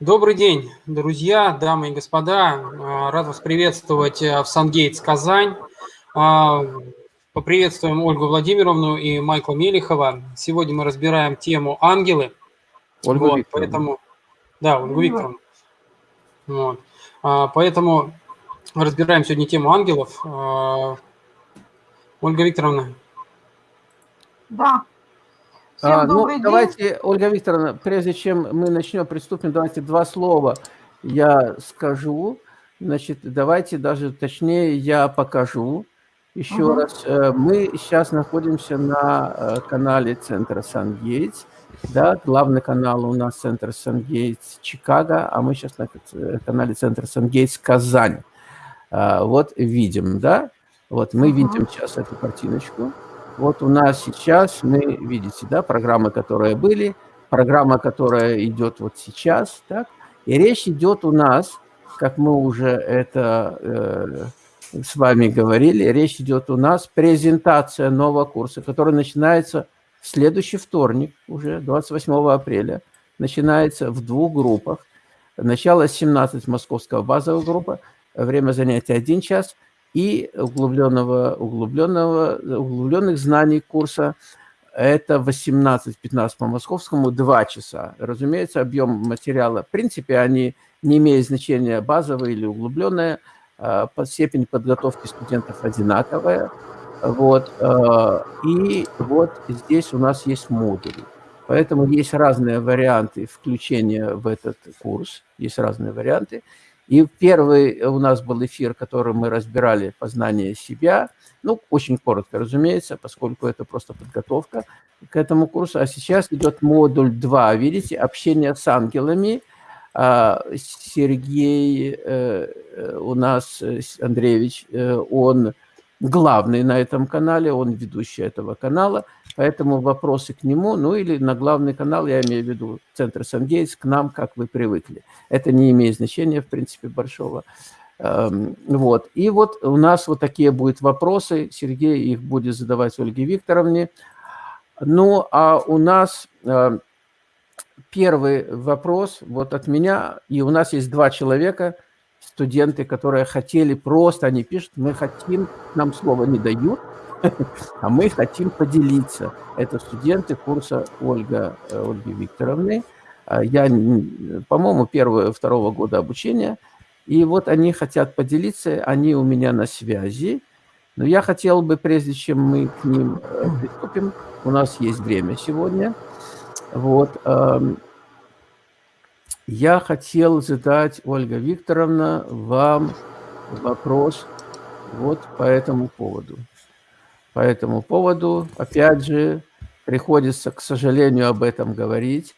Добрый день, друзья, дамы и господа. А, рад вас приветствовать э, в Сангейтс, Казань. А, поприветствуем Ольгу Владимировну и Майкла Мелихова. Сегодня мы разбираем тему «Ангелы». Ольга вот. Поэтому, да, Ольга Викторовна. Вот. А, поэтому разбираем сегодня тему ангелов. Ольга Викторовна. Да. Всем а, ну, день. давайте, Ольга Викторовна, прежде чем мы начнем, приступим, давайте два слова я скажу. Значит, давайте даже точнее я покажу. Еще угу. раз, э, мы сейчас находимся на э, канале Центра Сан-Гейтс. Да, главный канал у нас Центр Сан-Гейтс Чикаго, а мы сейчас на э, канале Центр Сан-Гейтс Казань. А, вот видим, да? Вот мы угу. видим сейчас эту картиночку. Вот у нас сейчас, мы, видите, да, программы, которые были, программа, которая идет вот сейчас, так, и речь идет у нас, как мы уже это э, с вами говорили, речь идет у нас презентация нового курса, который начинается в следующий вторник, уже 28 апреля, начинается в двух группах. Начало 17 московского базовая группа, время занятия 1 час – и углубленного, углубленного, углубленных знаний курса это 18-15 по московскому, 2 часа. Разумеется, объем материала, в принципе, они не имеют значения базовые или углубленные, а, по степени подготовки студентов одинаковая. Вот, а, и вот здесь у нас есть модули. Поэтому есть разные варианты включения в этот курс, есть разные варианты. И первый у нас был эфир, который мы разбирали познание себя. Ну, очень коротко, разумеется, поскольку это просто подготовка к этому курсу. А сейчас идет модуль 2, видите, общение с ангелами. А, Сергей э, э, у нас, э, Андреевич, он главный на этом канале, он ведущий этого канала, поэтому вопросы к нему, ну или на главный канал, я имею в виду Центр Сангейтс, к нам, как вы привыкли. Это не имеет значения, в принципе, большого. Эм, вот. И вот у нас вот такие будут вопросы, Сергей их будет задавать Ольге Викторовне. Ну, а у нас э, первый вопрос вот от меня, и у нас есть два человека – студенты, которые хотели просто, они пишут, мы хотим, нам слова не дают, а мы хотим поделиться. Это студенты курса Ольга, э, Ольги Викторовны. А я, по-моему, первого, второго года обучения. И вот они хотят поделиться, они у меня на связи. Но я хотел бы, прежде чем мы к ним э, приступим, у нас есть время сегодня, вот, эм, я хотел задать, Ольга Викторовна, вам вопрос вот по этому поводу. По этому поводу, опять же, приходится, к сожалению, об этом говорить.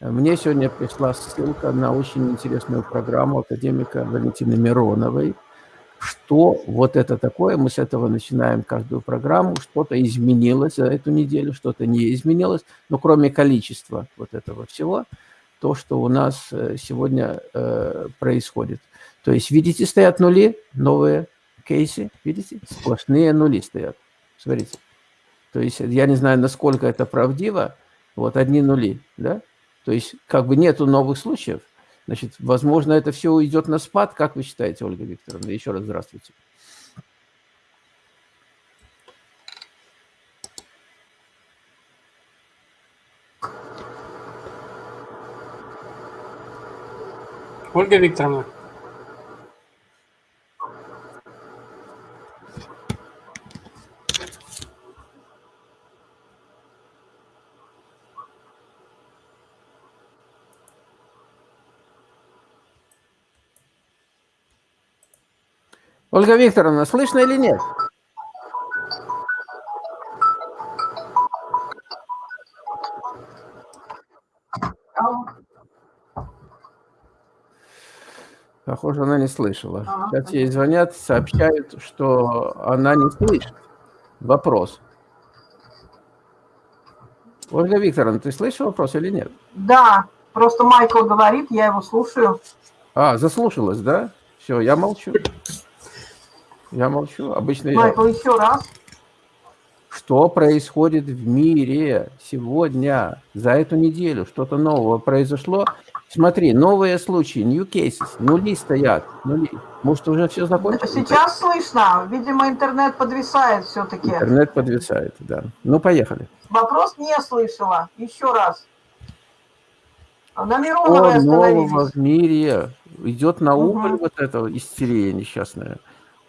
Мне сегодня пришла ссылка на очень интересную программу академика Валентины Мироновой. Что вот это такое? Мы с этого начинаем каждую программу. Что-то изменилось за эту неделю, что-то не изменилось. Но кроме количества вот этого всего – то, что у нас э, сегодня э, происходит. То есть, видите, стоят нули, новые кейсы, видите, сплошные нули стоят. Смотрите. То есть, я не знаю, насколько это правдиво, вот одни нули, да? То есть, как бы нету новых случаев, значит, возможно, это все уйдет на спад. Как вы считаете, Ольга Викторовна? Еще раз здравствуйте. Ольга Викторовна. Ольга Викторовна, слышно или нет? Похоже, она не слышала. Сейчас ей звонят, сообщают, что она не слышит. Вопрос. Ольга Викторовна, ты слышишь вопрос или нет? Да, просто Майкл говорит, я его слушаю. А, заслушалась, да? Все, я молчу. Я молчу. Обычно Майкл, я... еще раз. Что происходит в мире сегодня, за эту неделю? Что-то нового произошло? Смотри, новые случаи, new cases, нули стоят, нули. Может, уже все закончилось? Сейчас слышно. Видимо, интернет подвисает все-таки. Интернет подвисает, да. Ну, поехали. Вопрос не слышала. Еще раз. На Мироновой Что нового в мире? Идет на убыль угу. вот эта истерия несчастная?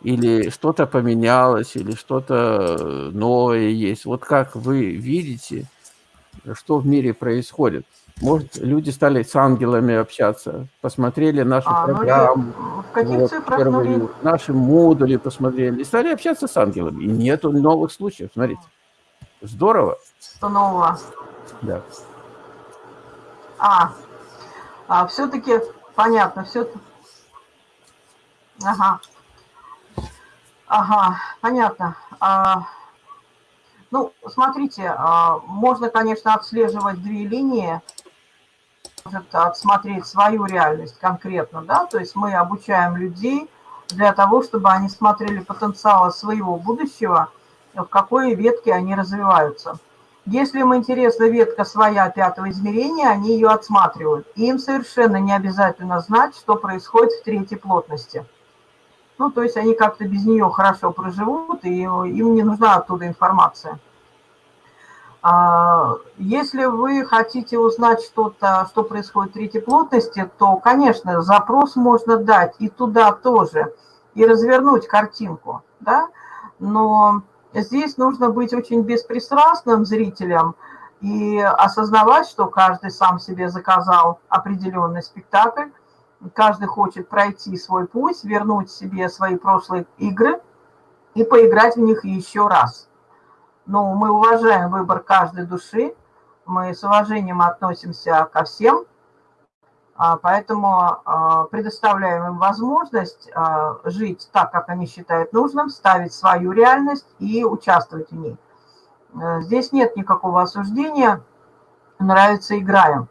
Или что-то поменялось, или что-то новое есть? Вот как вы видите, что в мире происходит? Может, люди стали с ангелами общаться, посмотрели нашу а, ну, программу, ну, вот, впервые, наши модули посмотрели, и стали общаться с ангелами. И нету новых случаев, смотрите. Здорово. Что нового? Да. А, а все-таки понятно, все. Ага. Ага, понятно. А, ну, смотрите, а, можно, конечно, отслеживать две линии может отсмотреть свою реальность конкретно, да, то есть мы обучаем людей для того, чтобы они смотрели потенциал своего будущего, в какой ветке они развиваются. Если им интересна ветка своя пятого измерения, они ее отсматривают. И им совершенно не обязательно знать, что происходит в третьей плотности. Ну, то есть они как-то без нее хорошо проживут, и им не нужна оттуда информация. А, если вы хотите узнать что-то, что происходит в третьей плотности, то, конечно, запрос можно дать и туда тоже, и развернуть картинку, да, но здесь нужно быть очень беспристрастным зрителем и осознавать, что каждый сам себе заказал определенный спектакль, каждый хочет пройти свой путь, вернуть себе свои прошлые игры и поиграть в них еще раз – но мы уважаем выбор каждой души, мы с уважением относимся ко всем, а, поэтому а, предоставляем им возможность а, жить так, как они считают нужным, ставить свою реальность и участвовать в ней. Э, здесь нет никакого осуждения, нравится – играем.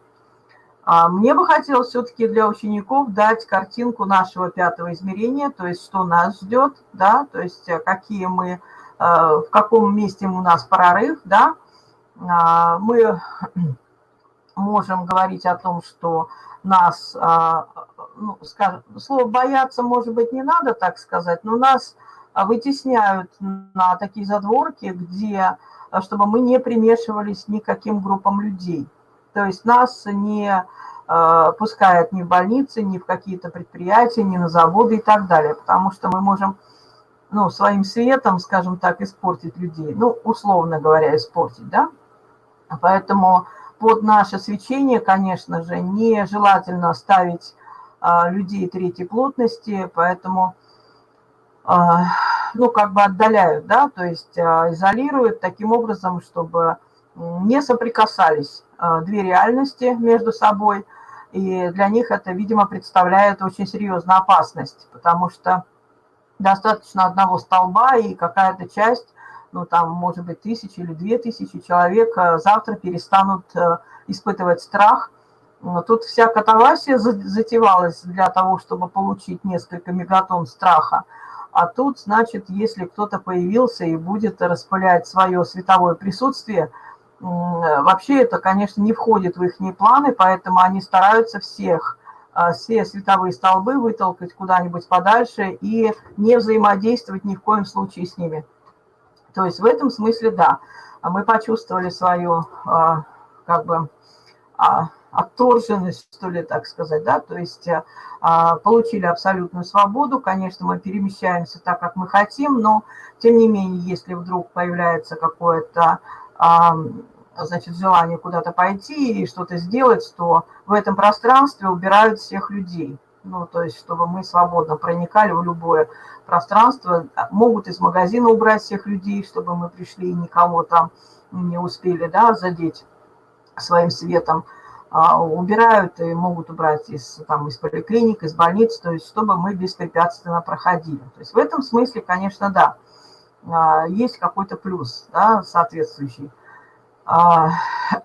Мне бы хотелось все-таки для учеников дать картинку нашего пятого измерения, то есть что нас ждет, да, то есть э, какие мы в каком месте у нас прорыв, да, а, мы можем говорить о том, что нас, а, ну, скажем, слово «бояться», может быть, не надо так сказать, но нас вытесняют на такие задворки, где, чтобы мы не примешивались никаким группам людей. То есть нас не э, пускают ни в больницы, ни в какие-то предприятия, ни на заводы и так далее, потому что мы можем ну, своим светом, скажем так, испортить людей. Ну, условно говоря, испортить, да? Поэтому под наше свечение, конечно же, нежелательно ставить а, людей третьей плотности, поэтому, а, ну, как бы отдаляют, да, то есть а, изолируют таким образом, чтобы не соприкасались а, две реальности между собой, и для них это, видимо, представляет очень серьезную опасность, потому что достаточно одного столба, и какая-то часть, ну там, может быть, тысячи или две тысячи человек завтра перестанут э, испытывать страх. Тут вся катавасия затевалась для того, чтобы получить несколько мегатонн страха. А тут, значит, если кто-то появился и будет распылять свое световое присутствие, вообще это, конечно, не входит в их планы, поэтому они стараются всех все световые столбы вытолкать куда-нибудь подальше и не взаимодействовать ни в коем случае с ними. То есть в этом смысле, да, мы почувствовали свою, а, как бы, а, отторженность, что ли, так сказать, да, то есть получили абсолютную свободу, конечно, мы перемещаемся так, как мы хотим, но, тем не менее, если вдруг появляется какое-то значит, желание куда-то пойти и что-то сделать, то в этом пространстве убирают всех людей. Ну, то есть, чтобы мы свободно проникали в любое пространство. Могут из магазина убрать всех людей, чтобы мы пришли и никого там не успели, да, задеть своим светом. А, убирают и могут убрать из, там, из поликлиник, из больниц, то есть, чтобы мы беспрепятственно проходили. То есть, в этом смысле, конечно, да, а, есть какой-то плюс, да, соответствующий. А,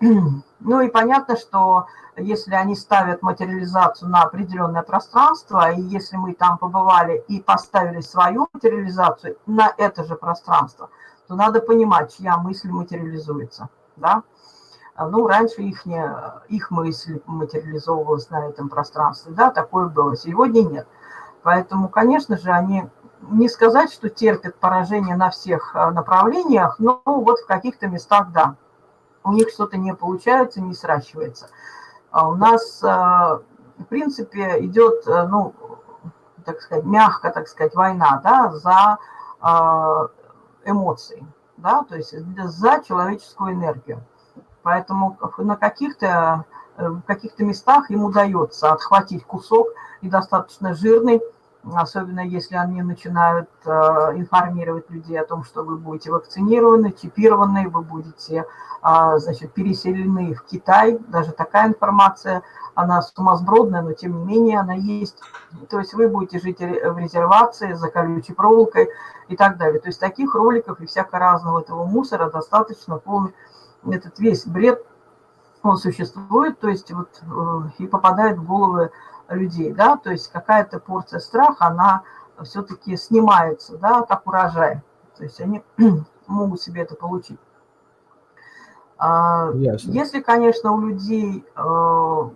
ну и понятно, что если они ставят материализацию на определенное пространство, и если мы там побывали и поставили свою материализацию на это же пространство, то надо понимать, чья мысль материализуется. Да? Ну, раньше их, не, их мысль материализовывалась на этом пространстве, да, такое было, сегодня нет. Поэтому, конечно же, они не сказать, что терпят поражение на всех направлениях, но вот в каких-то местах, да, у них что-то не получается, не сращивается. А у нас, в принципе, идет, ну, так сказать, мягко, так сказать, война, да, за эмоции, да, то есть за человеческую энергию. Поэтому на каких-то э, в каких-то местах им удается отхватить кусок и достаточно жирный, особенно если они начинают э, информировать людей о том, что вы будете вакцинированы, чипированы, вы будете а, значит, переселены в Китай. Даже такая информация, она сумасбродная, но тем не менее она есть. То есть вы будете жить в резервации за колючей проволокой и так далее. То есть таких роликов и всякого разного этого мусора достаточно полный. Этот весь бред, он существует, то есть вот э, и попадает в головы людей, да, то есть какая-то порция страха, она все-таки снимается, да, как урожай. То есть они могут себе это получить. А, Ясно. Если, конечно, у людей э,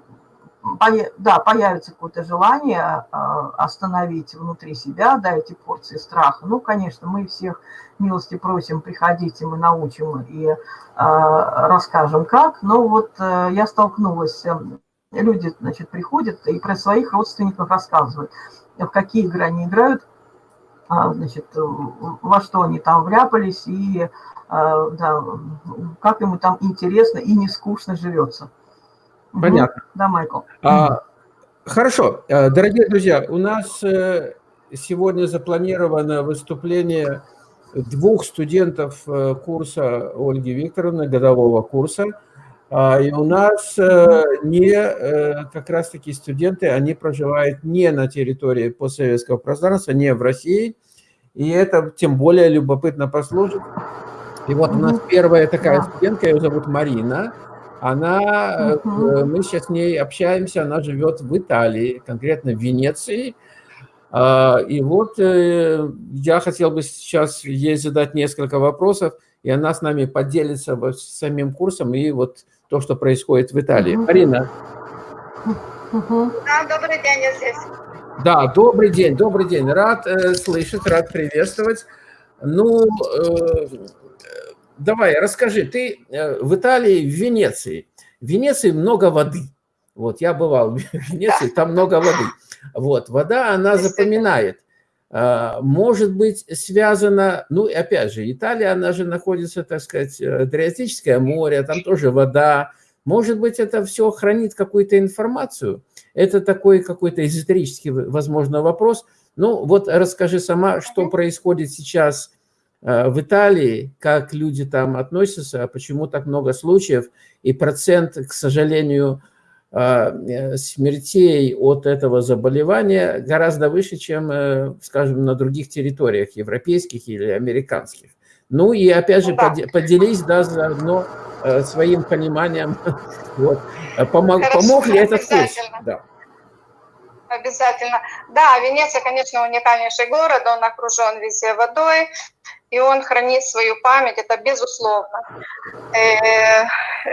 да, появится какое-то желание а, остановить внутри себя, да, эти порции страха, ну, конечно, мы всех милости просим, приходите, мы научим и а, расскажем как, но вот э, я столкнулась, э, люди, значит, приходят и про своих родственников рассказывают, в какие игры они играют, а, значит, во что они там вляпались и да, как ему там интересно и не скучно живется. Понятно. Да, Майкл. А, хорошо. Э, дорогие друзья, у нас э, сегодня запланировано выступление двух студентов э, курса Ольги Викторовны, годового курса. А, и у нас не как раз-таки студенты, они проживают не на территории постсоветского пространства, не в России. И это тем более любопытно послушать. И вот у нас первая такая студентка, ее зовут Марина. Она, угу. мы сейчас с ней общаемся, она живет в Италии, конкретно в Венеции. А, и вот э, я хотел бы сейчас ей задать несколько вопросов, и она с нами поделится самим курсом и вот то, что происходит в Италии. Угу. Марина. Угу. Да, добрый день, я здесь. Да, добрый день, добрый день. Рад э, слышать, рад приветствовать. Ну, э, давай, расскажи, ты э, в Италии, в Венеции. В Венеции много воды. Вот, я бывал в Венеции, там много воды. Вот, вода, она запоминает. А, может быть, связано, ну, и опять же, Италия, она же находится, так сказать, э, Адриатическое море, там тоже вода. Может быть, это все хранит какую-то информацию. Это такой какой-то эзотерический, возможно, вопрос. Ну, вот расскажи сама, что происходит сейчас Э, в Италии, как люди там относятся, почему так много случаев, и процент, к сожалению, смертей от этого заболевания гораздо выше, чем, скажем, на других территориях, европейских или американских. Ну и опять же, да. поделись да, заодно своим пониманием, вот. Помог, Хорошо, помог ли этот курс? Да. Обязательно. Да, Венеция, конечно, уникальнейший город, он окружен везде водой, и он хранит свою память, это безусловно. Э,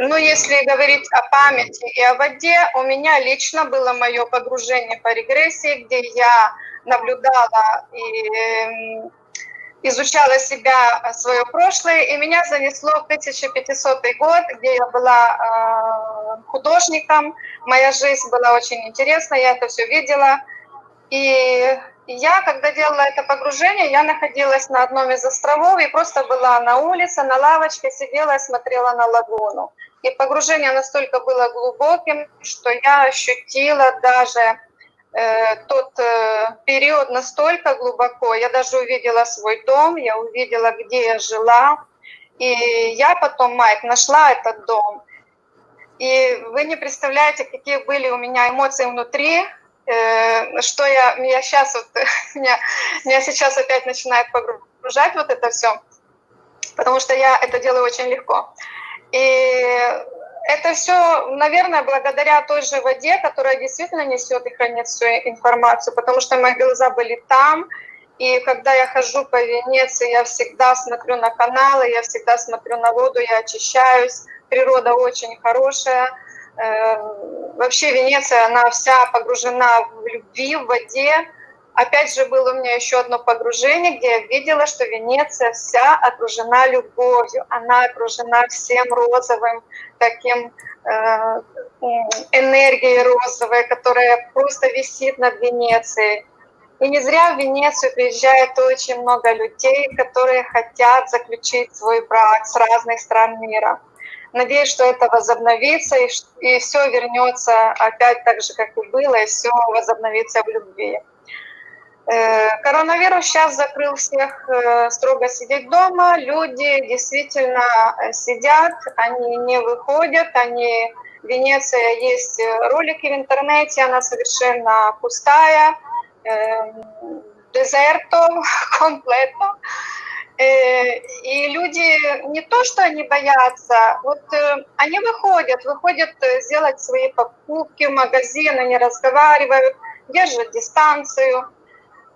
ну, если говорить о памяти и о воде, у меня лично было мое погружение по регрессии, где я наблюдала и эм, изучала себя, свое прошлое, и меня занесло в 1500 год, где я была э, художником. Моя жизнь была очень интересна, я это все видела. И я, когда делала это погружение, я находилась на одном из островов и просто была на улице, на лавочке, сидела и смотрела на лагуну. И погружение настолько было глубоким, что я ощутила даже э, тот э, период настолько глубоко. Я даже увидела свой дом, я увидела, где я жила. И я потом, Майк, нашла этот дом. И вы не представляете, какие были у меня эмоции внутри, что я, я сейчас вот, меня, меня сейчас опять начинает погружать вот это все, потому что я это делаю очень легко. И это все, наверное, благодаря той же воде, которая действительно несет и хранит всю информацию, потому что мои глаза были там, и когда я хожу по Венеции, я всегда смотрю на каналы, я всегда смотрю на воду, я очищаюсь, природа очень хорошая. Вообще Венеция, она вся погружена в любви, в воде. Опять же, было у меня еще одно погружение, где я видела, что Венеция вся окружена любовью. Она окружена всем розовым, таким э, энергией розовой, которая просто висит над Венецией. И не зря в Венецию приезжает очень много людей, которые хотят заключить свой брак с разных стран мира. Надеюсь, что это возобновится, и, и все вернется опять так же, как и было, и все возобновится в любви. Э, коронавирус сейчас закрыл всех э, строго сидеть дома. Люди действительно э, сидят, они не выходят, они... Венеция есть ролики в интернете, она совершенно пустая, дезерто, комплетно. И люди не то, что они боятся, вот они выходят, выходят сделать свои покупки в магазин, они разговаривают, держат дистанцию,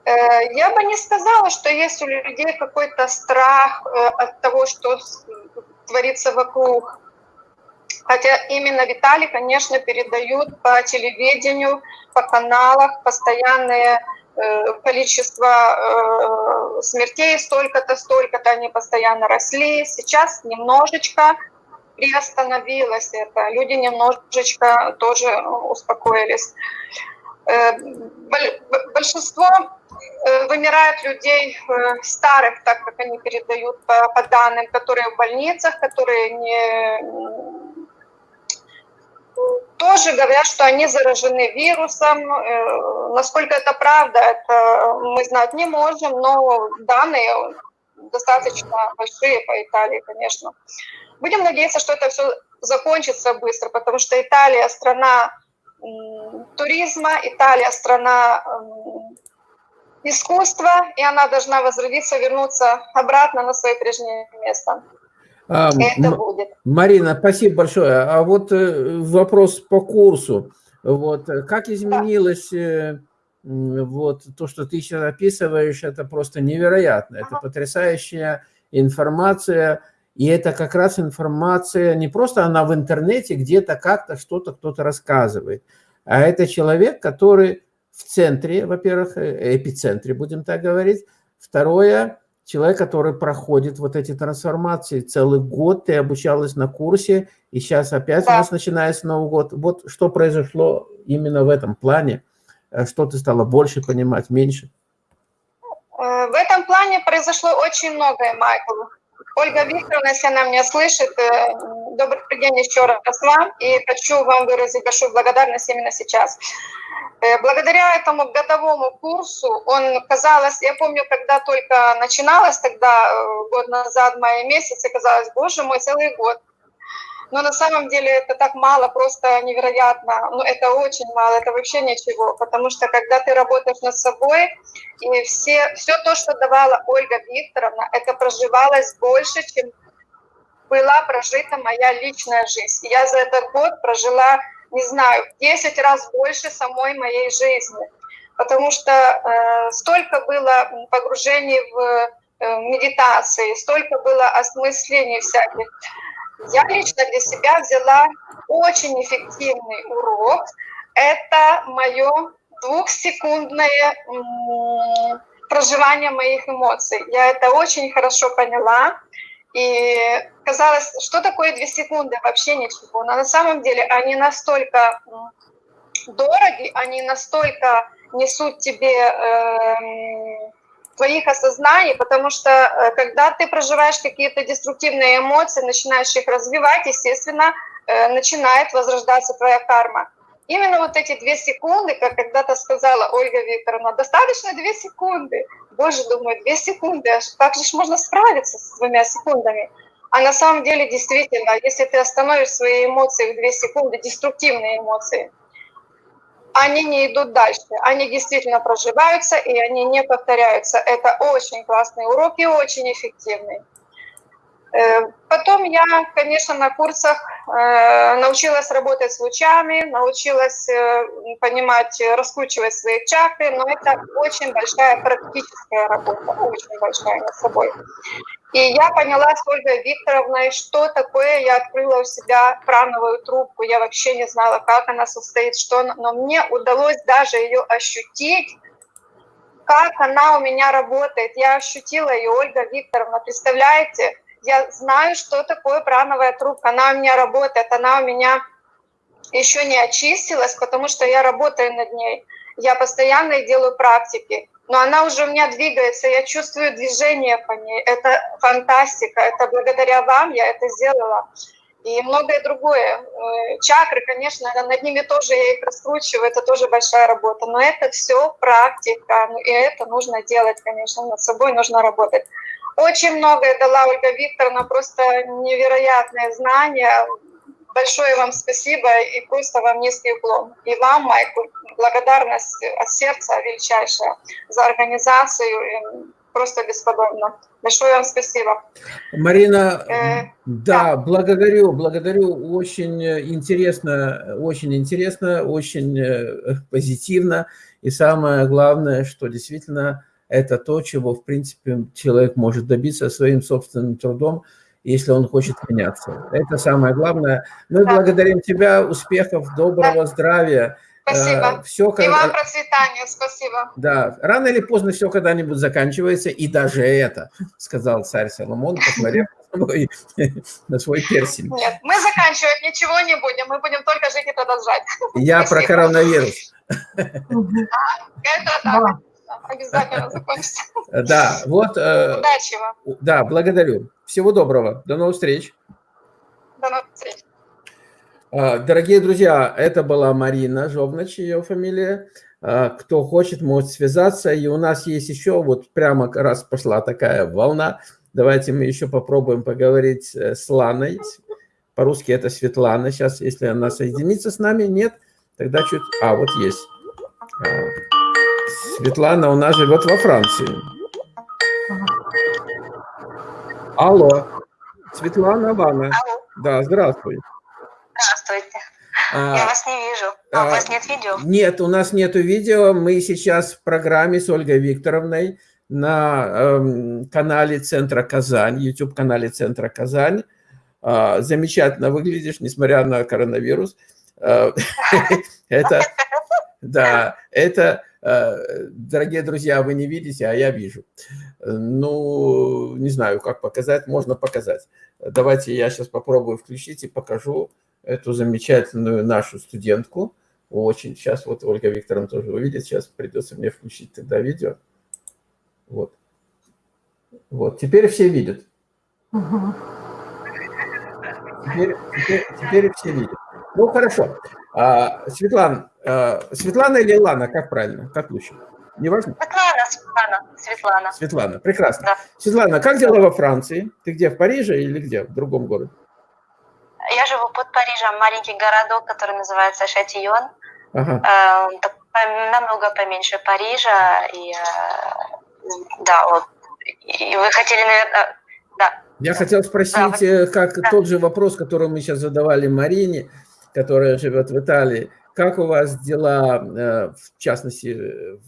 Э, я бы не сказала, что есть у людей какой-то страх э, от того, что творится вокруг. Хотя именно Виталий, конечно, передают по телевидению, по каналах э, количество смертей, столько-то, столько-то, они постоянно росли. Сейчас немножечко приостановилось это. Люди немножечко тоже успокоились. Большинство Э, вымирает людей э, старых, так как они передают по данным, которые в больницах, которые не тоже говорят, что они заражены вирусом. Э, насколько это правда, это мы знать не можем, но данные достаточно большие по Италии, конечно. Будем надеяться, что это все закончится быстро, потому что Италия страна туризма, Италия страна искусства, и она должна возродиться, вернуться обратно на свое прежнее место. А, Это будет. Марина, спасибо большое. А вот э, вопрос по курсу. Вот, как изменилось да. вот, то, что ты сейчас описываешь, это просто невероятно. Это ага. потрясающая информация, и это как раз информация, не просто она в интернете, где-то как-то что-то кто-то рассказывает, а это человек, который в центре, во-первых, э, эпицентре, будем так говорить. Второе, человек, который проходит вот эти трансформации. Целый год ты обучалась на курсе, и сейчас опять да. у нас начинается Новый год. Вот что произошло именно в этом плане? Э, что ты стала больше понимать, меньше? Э, в этом плане произошло очень многое, Майкл. Ольга Викторовна, если она меня слышит, добрый день еще раз вам, и хочу вам выразить большую благодарность именно сейчас. Э, благодаря этому годовому курсу, он, казалось, я помню, когда только начиналось, тогда э, год назад, в мае месяце, казалось, боже мой, целый год. Но на самом деле это так мало, просто невероятно. Ну, это очень мало, это вообще ничего. Потому что когда ты работаешь над собой, и все, все то, что давала Ольга Викторовна, это проживалось больше, чем была прожита моя личная жизнь. Я за этот год прожила не знаю, в 10 раз больше самой моей жизни. Потому что э, столько было погружений в э, медитации, столько было осмыслений всяких. Я лично для себя взяла очень эффективный урок. Это мое двухсекундное проживание моих эмоций. Я это очень хорошо поняла. И казалось, что такое две секунды? Вообще ничего. Но на самом деле они настолько дороги, они настолько несут тебе э, твоих осознаний, потому что э, когда ты проживаешь какие-то деструктивные эмоции, начинаешь их развивать, естественно, э, начинает возрождаться твоя карма. Именно вот эти две секунды, как когда-то сказала Ольга Викторовна, достаточно две секунды. Боже, думаю, две секунды, как же можно справиться с двумя секундами? А на самом деле, действительно, если ты остановишь свои эмоции в две секунды, деструктивные эмоции, они не идут дальше, они действительно проживаются, и они не повторяются. Это очень классный урок и очень эффективный. Э, потом я, конечно, на курсах э, научилась работать с лучами, научилась э, понимать, раскручивать свои чакры, но это очень большая практическая работа, очень большая над собой. И я поняла с Ольгой Викторовной, что такое, я открыла у себя прановую трубку, я вообще не знала, как она состоит, что, но мне удалось даже ее ощутить, как она у меня работает. Я ощутила ее, Ольга Викторовна, представляете, я знаю, что такое прановая трубка, она у меня работает, она у меня еще не очистилась, потому что я работаю над ней. Я постоянно делаю практики, но она уже у меня двигается, я чувствую движение по ней. Это фантастика, это благодаря вам я это сделала. И многое другое. Э, чакры, конечно, над ними тоже я их раскручиваю, это тоже большая работа. Но это все практика, ну, и это нужно делать, конечно, над собой нужно работать. Очень многое дала Ольга Викторовна, просто невероятные знания. Большое вам спасибо и просто вам низкий уклон. И вам, Майку, благодарность от сердца величайшая за организацию. Просто бесподобно. Большое вам спасибо. Марина, э, да, да, благодарю, благодарю. Очень интересно, очень интересно, очень э, позитивно. И самое главное, что действительно это то, чего, в принципе, человек может добиться своим собственным трудом, если он хочет меняться. Это самое главное. Мы да. благодарим тебя, успехов, доброго да. здравия. Спасибо. Все, когда... И вам процветания, спасибо. Да, рано или поздно все когда-нибудь заканчивается, и даже это, сказал царь Соломон, посмотрев на свой, на свой персень. Нет, мы заканчивать ничего не будем, мы будем только жить и продолжать. Я спасибо. про коронавирус. Это так обязательно закончится. Да, вот. Э, Удачи вам. Да, благодарю. Всего доброго. До новых встреч. До новых встреч. Э, дорогие друзья, это была Марина Жовнач, ее фамилия. Э, кто хочет, может связаться. И у нас есть еще, вот прямо раз пошла такая волна. Давайте мы еще попробуем поговорить с Ланой. По-русски это Светлана. Сейчас, если она соединится с нами, нет, тогда чуть... А, вот есть. Светлана у нас живет во Франции. Алло. Светлана Вана. Алло. Да, здравствуй. Здравствуйте. А, Я вас не вижу. А, у вас нет видео? Нет, у нас нет видео. Мы сейчас в программе с Ольгой Викторовной на э, канале Центра Казань, YouTube-канале Центра Казань. Э, замечательно выглядишь, несмотря на коронавирус. Э, это, да, это дорогие друзья, вы не видите, а я вижу. Ну, не знаю, как показать, можно показать. Давайте я сейчас попробую включить и покажу эту замечательную нашу студентку. Очень. Сейчас вот Ольга Викторовна тоже увидит. Сейчас придется мне включить тогда видео. Вот. Вот. Теперь все видят. Теперь, теперь, теперь все видят. Ну, хорошо. А, Светлана, а, Светлана или Лана, как правильно? Как лучше? Неважно? Светлана, Светлана, Светлана. Светлана, прекрасно. Да. Светлана, как дела во Франции? Ты где, в Париже или где, в другом городе? Я живу под Парижем, маленький городок, который называется Шатион. Ага. Э, намного поменьше Парижа. И, э, да, вот. И вы хотели, наверное, да. Я хотел спросить, да, как да. тот же вопрос, который мы сейчас задавали Марине которая живет в Италии. Как у вас дела, э, в частности,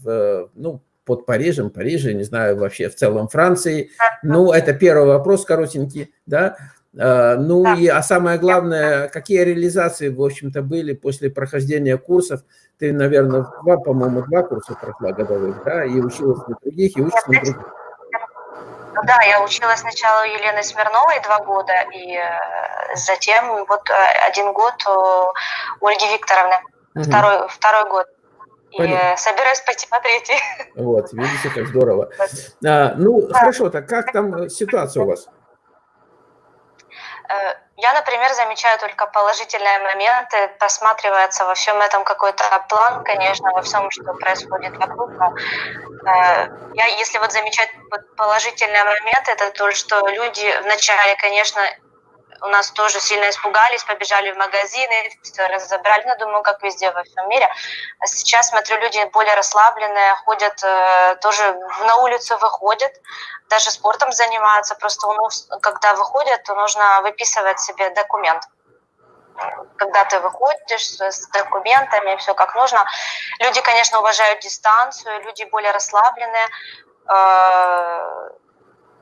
в, ну, под Парижем, Париже, не знаю, вообще в целом Франции? Ну, это первый вопрос коротенький, да? Э, ну и, а самое главное, какие реализации, в общем-то, были после прохождения курсов? Ты, наверное, два, по-моему, два курса прошла годовых, да, и училась на других, и учишься на других. Да, я училась сначала у Елены Смирновой два года, и э, затем вот э, один год у Ольги Викторовны, угу. второй, второй год. И Понятно. собираюсь пойти по третий. Вот, видите, как здорово. А, ну, да. хорошо, так как там ситуация у вас? Я, например, замечаю только положительные моменты, просматривается во всем этом какой-то план, конечно, во всем, что происходит вокруг. Но, э, я, если вот замечать положительные моменты, это то, что люди вначале, конечно, у нас тоже сильно испугались, побежали в магазины, все разобрали, ну, думаю, как везде во всем мире. А сейчас, смотрю, люди более расслабленные, ходят, э, тоже на улицу выходят, даже спортом занимаются, просто у нас, когда выходят, то нужно выписывать себе документ когда ты выходишь с документами, все как нужно. Люди, конечно, уважают дистанцию, люди более расслабленные.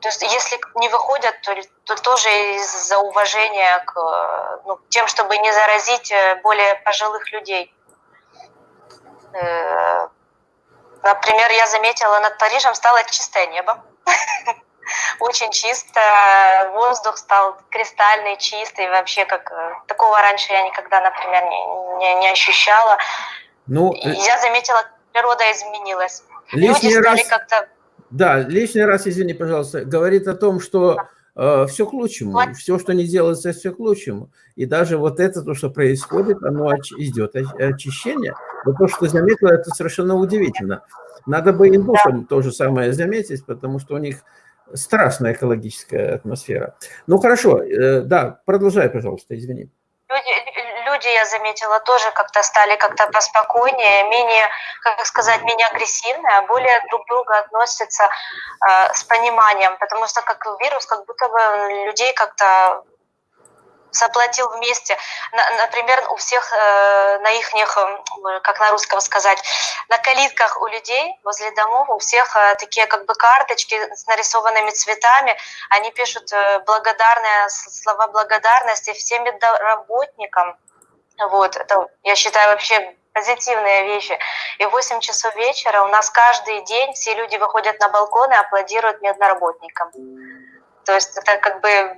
Э, то есть если не выходят, то, то тоже из-за уважения к ну, тем, чтобы не заразить э, более пожилых людей. Э, например, я заметила, над Парижем стало чистое небо. Очень чисто, воздух стал кристальный, чистый, вообще как такого раньше я никогда, например, не, не, не ощущала. Ну, я заметила, природа изменилась. Люди стали раз... как-то да, лишний раз, извини, пожалуйста, говорит о том, что э, все к лучшему, все, что не делается, все к лучшему. И даже вот это, то, что происходит, оно идет очищение. Вот то, что заметила, это совершенно удивительно. Надо бы индусам то же самое заметить, потому что у них страшная экологическая атмосфера. Ну, хорошо, э, да, продолжай, пожалуйста, извини. Люди, я заметила, тоже как-то стали как-то поспокойнее, менее, как сказать, менее агрессивные, а более друг к другу относятся э, с пониманием, потому что как вирус, как будто бы людей как-то заплатил вместе. Например, у всех э, на их, э, как на русском сказать, на калитках у людей возле домов у всех э, такие как бы карточки с нарисованными цветами. Они пишут благодарные слова благодарности всем работникам. Вот, это, я считаю, вообще позитивные вещи. И в 8 часов вечера у нас каждый день все люди выходят на балкон и аплодируют медноработникам. То есть это как бы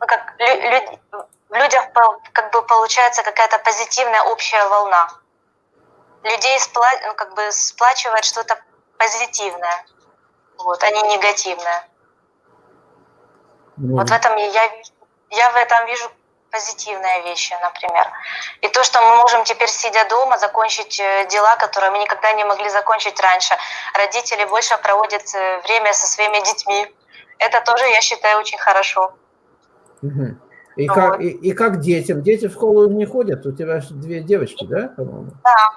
ну, как лю, в людях как бы получается какая-то позитивная общая волна. Людей спла, ну, как бы сплачивает что-то позитивное, вот, а не негативное. Mm. Вот в этом я, я в этом вижу позитивные вещи, например. И то, что мы можем теперь, сидя дома, закончить э, дела, которые мы никогда не могли закончить раньше. Родители больше проводят э, время со своими детьми. Это тоже, я считаю, очень хорошо. Угу. И, вот. как, и, и как детям? Дети в школу не ходят? У тебя две девочки, да, по-моему? Да,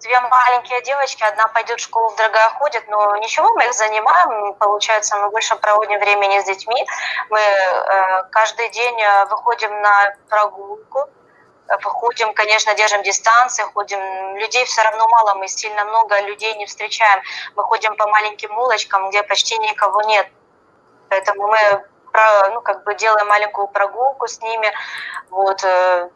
две маленькие девочки, одна пойдет в школу, другая ходит, но ничего, мы их занимаем, получается, мы больше проводим времени с детьми. Мы э, каждый день э, выходим на прогулку, выходим, конечно, держим дистанции, ходим. Людей все равно мало, мы сильно много людей не встречаем. Мы ходим по маленьким улочкам, где почти никого нет. Поэтому мы ну, как бы делаем маленькую прогулку с ними, вот, э,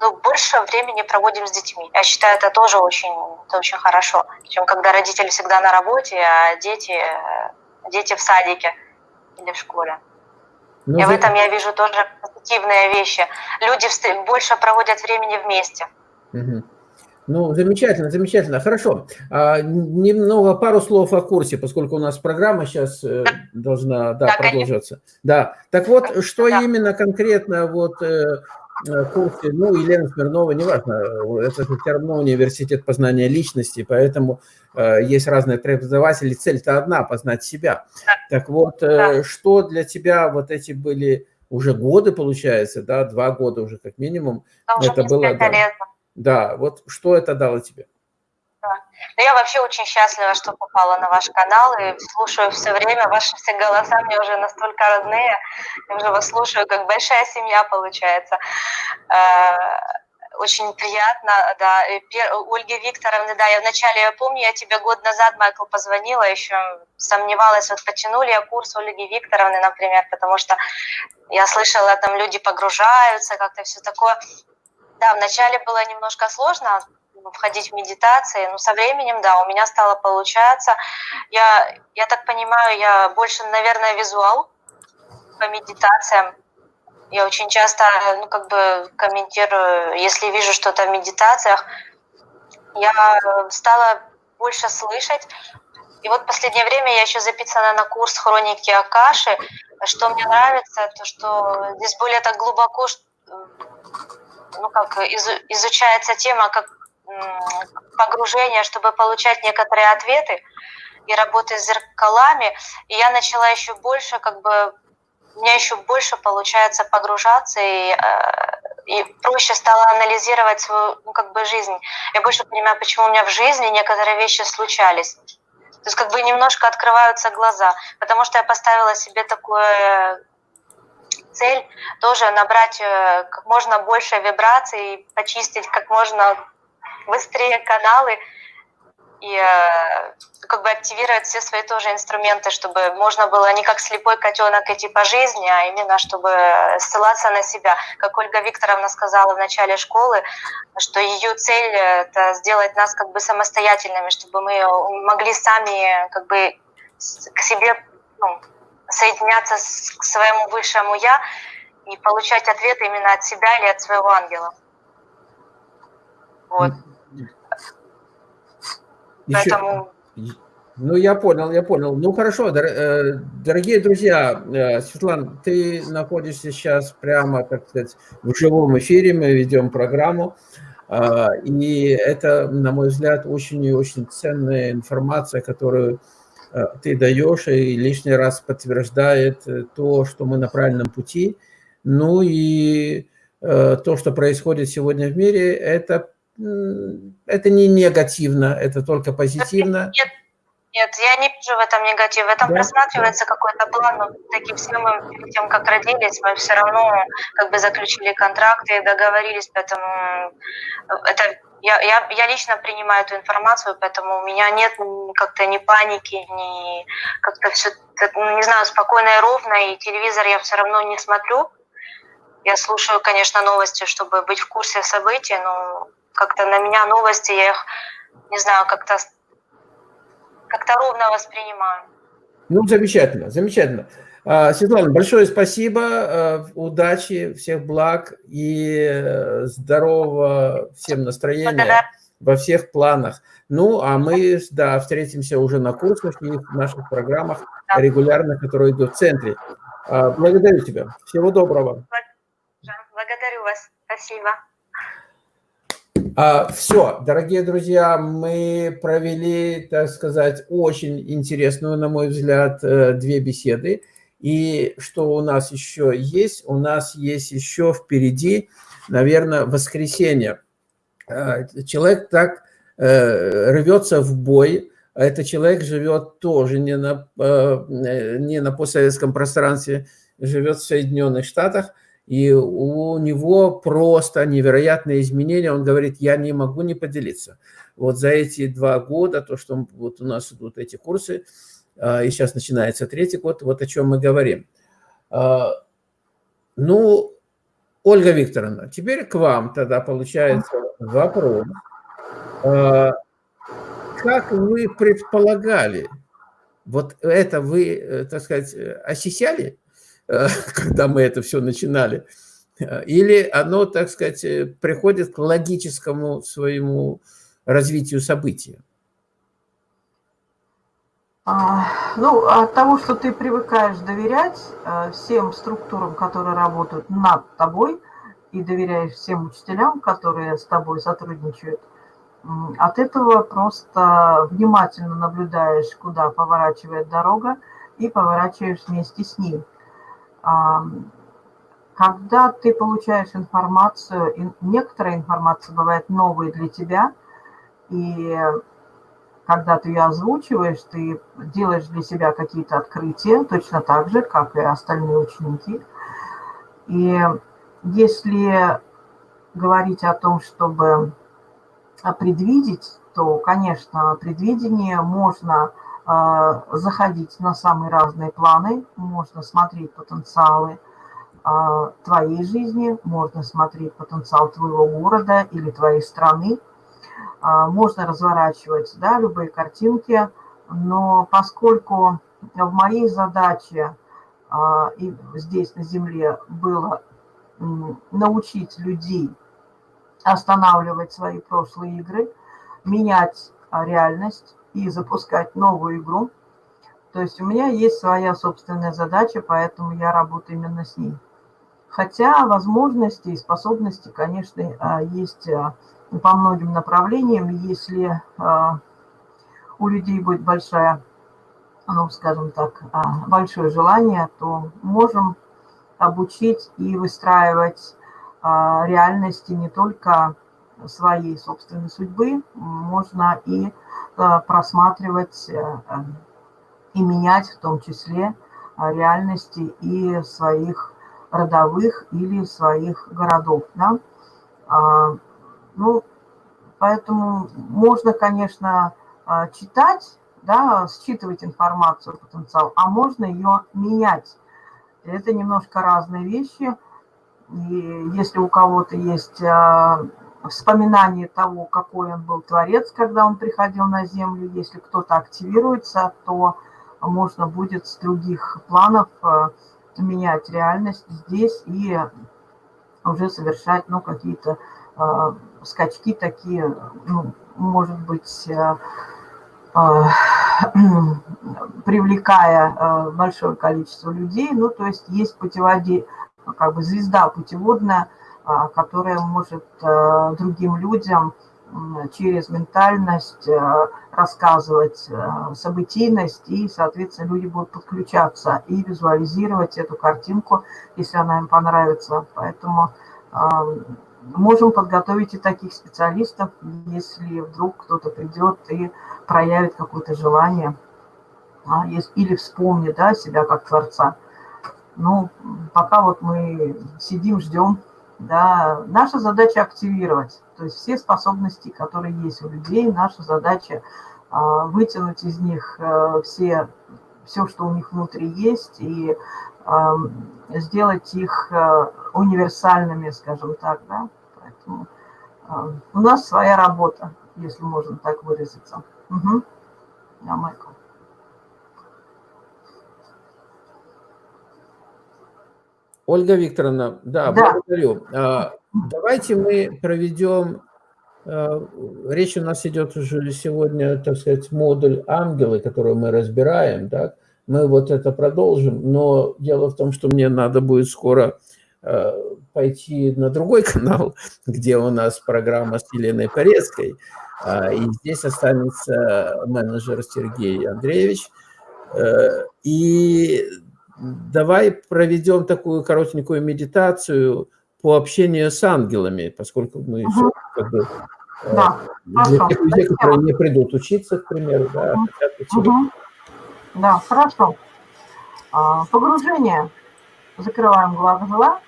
ну, больше времени проводим с детьми. Я считаю, это тоже очень, это очень хорошо, чем когда родители всегда на работе, а дети, э, дети в садике или в школе. Ну, И в этом я вижу тоже позитивные вещи. Люди больше проводят времени вместе. Угу. Ну, замечательно, замечательно. Хорошо. А, немного, пару слов о курсе, поскольку у нас программа сейчас э, должна да, да, продолжаться. Конечно. Да. Так вот, что да. именно конкретно вот э, э, курсе, ну, Елена Смирнова, неважно, это все равно университет познания личности, поэтому э, есть разные преподаватели, цель-то одна, познать себя. Да. Так вот, э, да. что для тебя вот эти были уже годы, получается, да, два года уже как минимум, это было... Да, лет. Да, вот что это дало тебе? Да. Я вообще очень счастлива, что попала на ваш канал и слушаю все время. Ваши все голоса мне уже настолько родные. Я уже вас слушаю, как большая семья получается. Э, очень приятно, да. Ольге Викторовне, да, я вначале, я помню, я тебе год назад, Майкл, позвонила, еще сомневалась, вот потянули я курс Ольги Викторовны, например, потому что я слышала, там люди погружаются, как-то все такое. Да, вначале было немножко сложно ну, входить в медитации, но со временем, да, у меня стало получаться. Я, я так понимаю, я больше, наверное, визуал по медитациям. Я очень часто, ну, как бы комментирую, если вижу что-то в медитациях, я стала больше слышать. И вот в последнее время я еще записана на курс хроники Акаши. Что мне нравится, то что здесь более так глубоко ну, как изучается тема как погружение, чтобы получать некоторые ответы и работы с зеркалами. И я начала еще больше как бы у меня еще больше получается погружаться и, и проще стало анализировать свою ну, как бы жизнь. Я больше понимаю, почему у меня в жизни некоторые вещи случались. То есть как бы немножко открываются глаза, потому что я поставила себе такую цель тоже набрать как можно больше вибраций, почистить как можно быстрее каналы, и э, как бы активировать все свои тоже инструменты, чтобы можно было не как слепой котенок идти по жизни, а именно чтобы ссылаться на себя. Как Ольга Викторовна сказала в начале школы, что ее цель это сделать нас как бы самостоятельными, чтобы мы могли сами как бы к себе ну, соединяться с, к своему высшему я и получать ответы именно от себя или от своего ангела. Вот. Еще... Поэтому... Ну, я понял, я понял. Ну, хорошо, э, дорогие друзья, э, Светлана, ты находишься сейчас прямо, так сказать, в живом эфире, мы ведем программу, э, и это, на мой взгляд, очень и очень ценная информация, которую ты даешь, и лишний раз подтверждает то, что мы на правильном пути. Ну и то, что происходит сегодня в мире, это это не негативно, это только позитивно. Нет, нет, я не вижу в этом негатив. В этом да? просматривается какой-то план. Но таким перед тем, как родились, мы все равно как бы заключили контракты и договорились, поэтому это я, я, я лично принимаю эту информацию, поэтому у меня нет как-то ни паники, ни как-то все, ну, не знаю, спокойно и ровно, и телевизор я все равно не смотрю. Я слушаю, конечно, новости, чтобы быть в курсе событий, но как-то на меня новости, я их, не знаю, как-то как-то ровно воспринимаю. Ну, замечательно, замечательно. А, Светлана, большое спасибо, а, удачи, всех благ и э, здорового всем настроения во всех планах. Ну, а мы, да, встретимся уже на курсах и в наших программах регулярно, которые идут в центре. А, благодарю тебя. Всего доброго. Благодарю вас. Спасибо. А, Все, дорогие друзья, мы провели, так сказать, очень интересную, на мой взгляд, э, две беседы. И что у нас еще есть? У нас есть еще впереди, наверное, воскресенье. А, человек так э, рвется в бой, а этот человек живет тоже не на, э, не на постсоветском пространстве, живет в Соединенных Штатах – и у него просто невероятные изменения. Он говорит, я не могу не поделиться. Вот за эти два года, то, что вот у нас идут эти курсы, а, и сейчас начинается третий год, вот о чем мы говорим. А, ну, Ольга Викторовна, теперь к вам тогда получается вопрос. А, как вы предполагали, вот это вы, э, так сказать, осисяли? когда мы это все начинали, или оно, так сказать, приходит к логическому своему развитию события? А, ну, от того, что ты привыкаешь доверять э, всем структурам, которые работают над тобой, и доверяешь всем учителям, которые с тобой сотрудничают, от этого просто внимательно наблюдаешь, куда поворачивает дорога, и поворачиваешь вместе с ним. Когда ты получаешь информацию, некоторая информация бывает новой для тебя, и когда ты ее озвучиваешь, ты делаешь для себя какие-то открытия, точно так же, как и остальные ученики. И если говорить о том, чтобы предвидеть, то, конечно, предвидение можно а, заходить на самые разные планы, можно смотреть потенциалы а, твоей жизни, можно смотреть потенциал твоего города или твоей страны, можно разворачивать да, любые картинки, но поскольку в моей задаче и здесь на Земле было научить людей останавливать свои прошлые игры, менять реальность, и запускать новую игру. То есть у меня есть своя собственная задача, поэтому я работаю именно с ней. Хотя возможности и способности, конечно, а, есть а, по многим направлениям. Если а, у людей будет большая, ну, скажем так, большое желание, то можем обучить и выстраивать реальности не только своей собственной судьбы, можно и просматривать и менять в том числе реальности и своих родовых или своих городов. Да? Ну, поэтому можно, конечно, читать, да, считывать информацию, потенциал, а можно ее менять. Это немножко разные вещи. И если у кого-то есть вспоминание того, какой он был творец, когда он приходил на Землю, если кто-то активируется, то можно будет с других планов менять реальность здесь и уже совершать ну, какие-то скачки такие, ну, может быть, э, э, привлекая э, большое количество людей. Ну, то есть есть путеводи, как бы звезда путеводная, которая может другим людям через ментальность рассказывать событийность, и, соответственно, люди будут подключаться и визуализировать эту картинку, если она им понравится. Поэтому можем подготовить и таких специалистов, если вдруг кто-то придет и проявит какое-то желание а, или вспомнит да, себя как творца. Ну, пока вот мы сидим, ждем, да, наша задача активировать, то есть все способности, которые есть у людей, наша задача а, вытянуть из них а, все, все, что у них внутри есть, и а, сделать их а, универсальными, скажем так, да, у нас своя работа, если можно так выразиться. Угу. Да, Майкл. Ольга Викторовна, да, да. благодарю. А, давайте мы проведем, а, речь у нас идет уже сегодня, так сказать, модуль ангелы, который мы разбираем, да, мы вот это продолжим, но дело в том, что мне надо будет скоро а, пойти на другой канал, где у нас программа с Еленой Порецкой, и здесь останется менеджер Сергей Андреевич, э, и давай проведем такую коротенькую медитацию по общению с ангелами, поскольку мы угу. все как бы э, да, для тех людей, которые не придут учиться, к примеру, да, угу. хотят учиться. Угу. Да, хорошо. А, погружение. Закрываем глаза.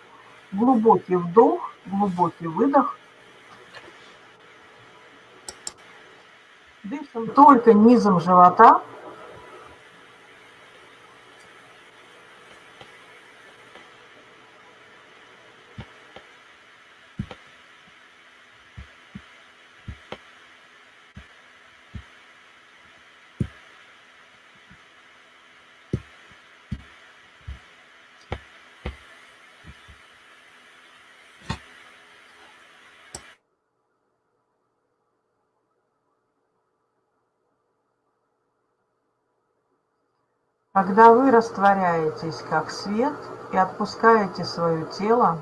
Глубокий вдох, глубокий выдох. Дышим только низом живота. Когда вы растворяетесь как свет и отпускаете свое тело,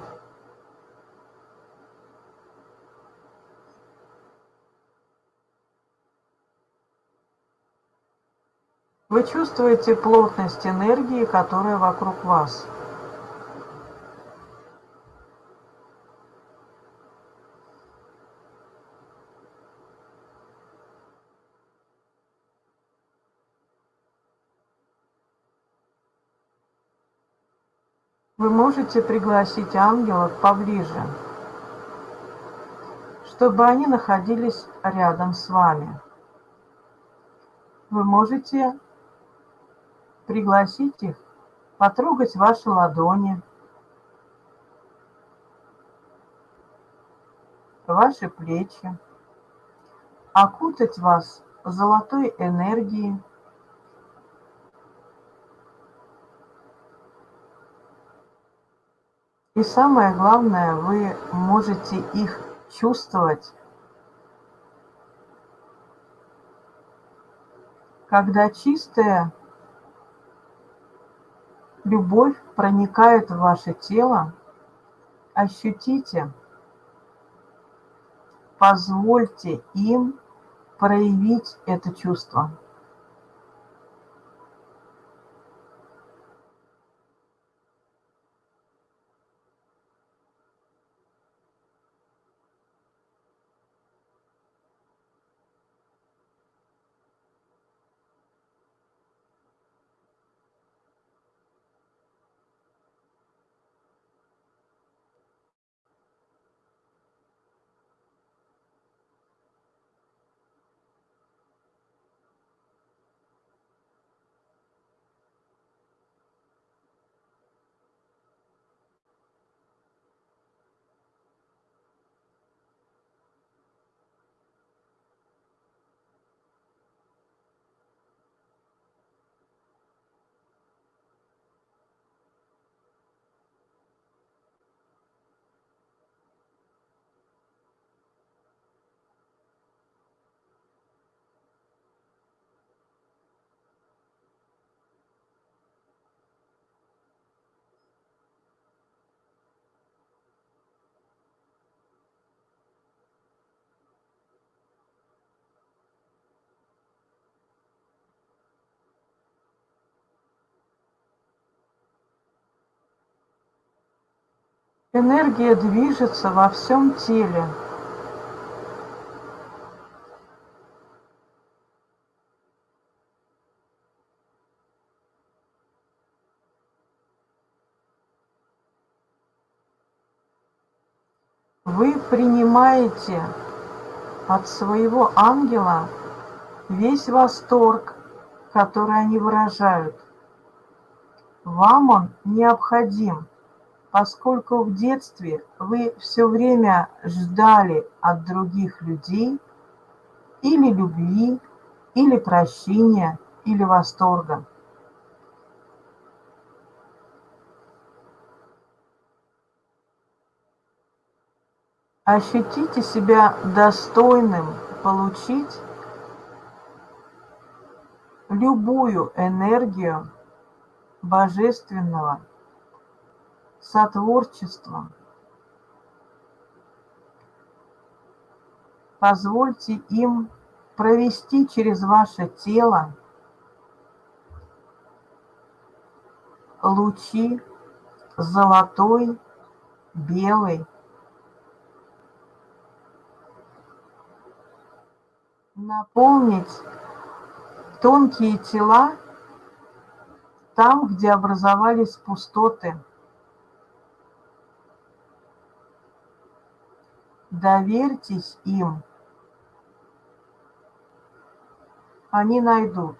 вы чувствуете плотность энергии, которая вокруг вас – Вы можете пригласить ангелов поближе, чтобы они находились рядом с вами. Вы можете пригласить их потрогать ваши ладони, ваши плечи, окутать вас золотой энергией, И самое главное, вы можете их чувствовать, когда чистая любовь проникает в ваше тело, ощутите, позвольте им проявить это чувство. Энергия движется во всем теле. Вы принимаете от своего ангела весь восторг, который они выражают. Вам он необходим, поскольку в детстве вы все время ждали от других людей или любви, или прощения, или восторга. Ощутите себя достойным получить любую энергию божественного сотворчества. Позвольте им провести через ваше тело лучи золотой, белой, наполнить тонкие тела там, где образовались пустоты. Доверьтесь им. Они найдут.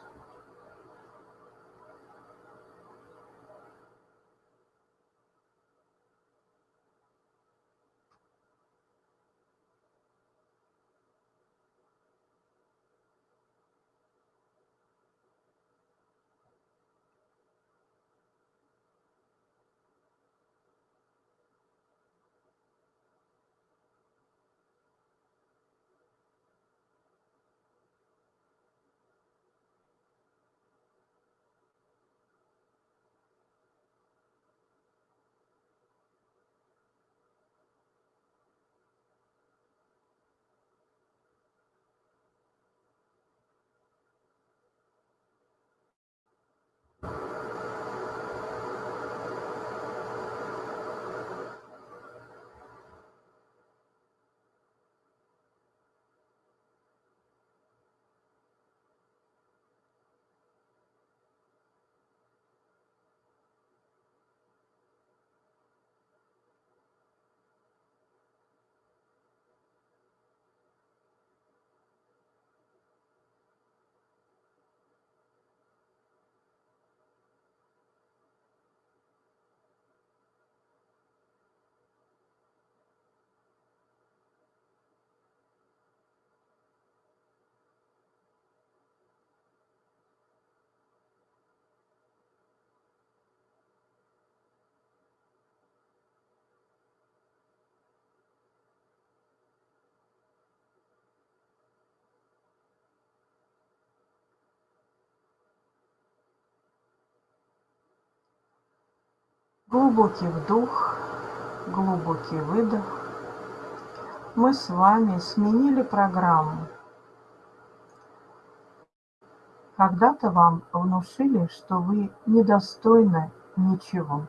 Глубокий вдох, глубокий выдох. Мы с вами сменили программу. Когда-то вам внушили, что вы недостойны ничего.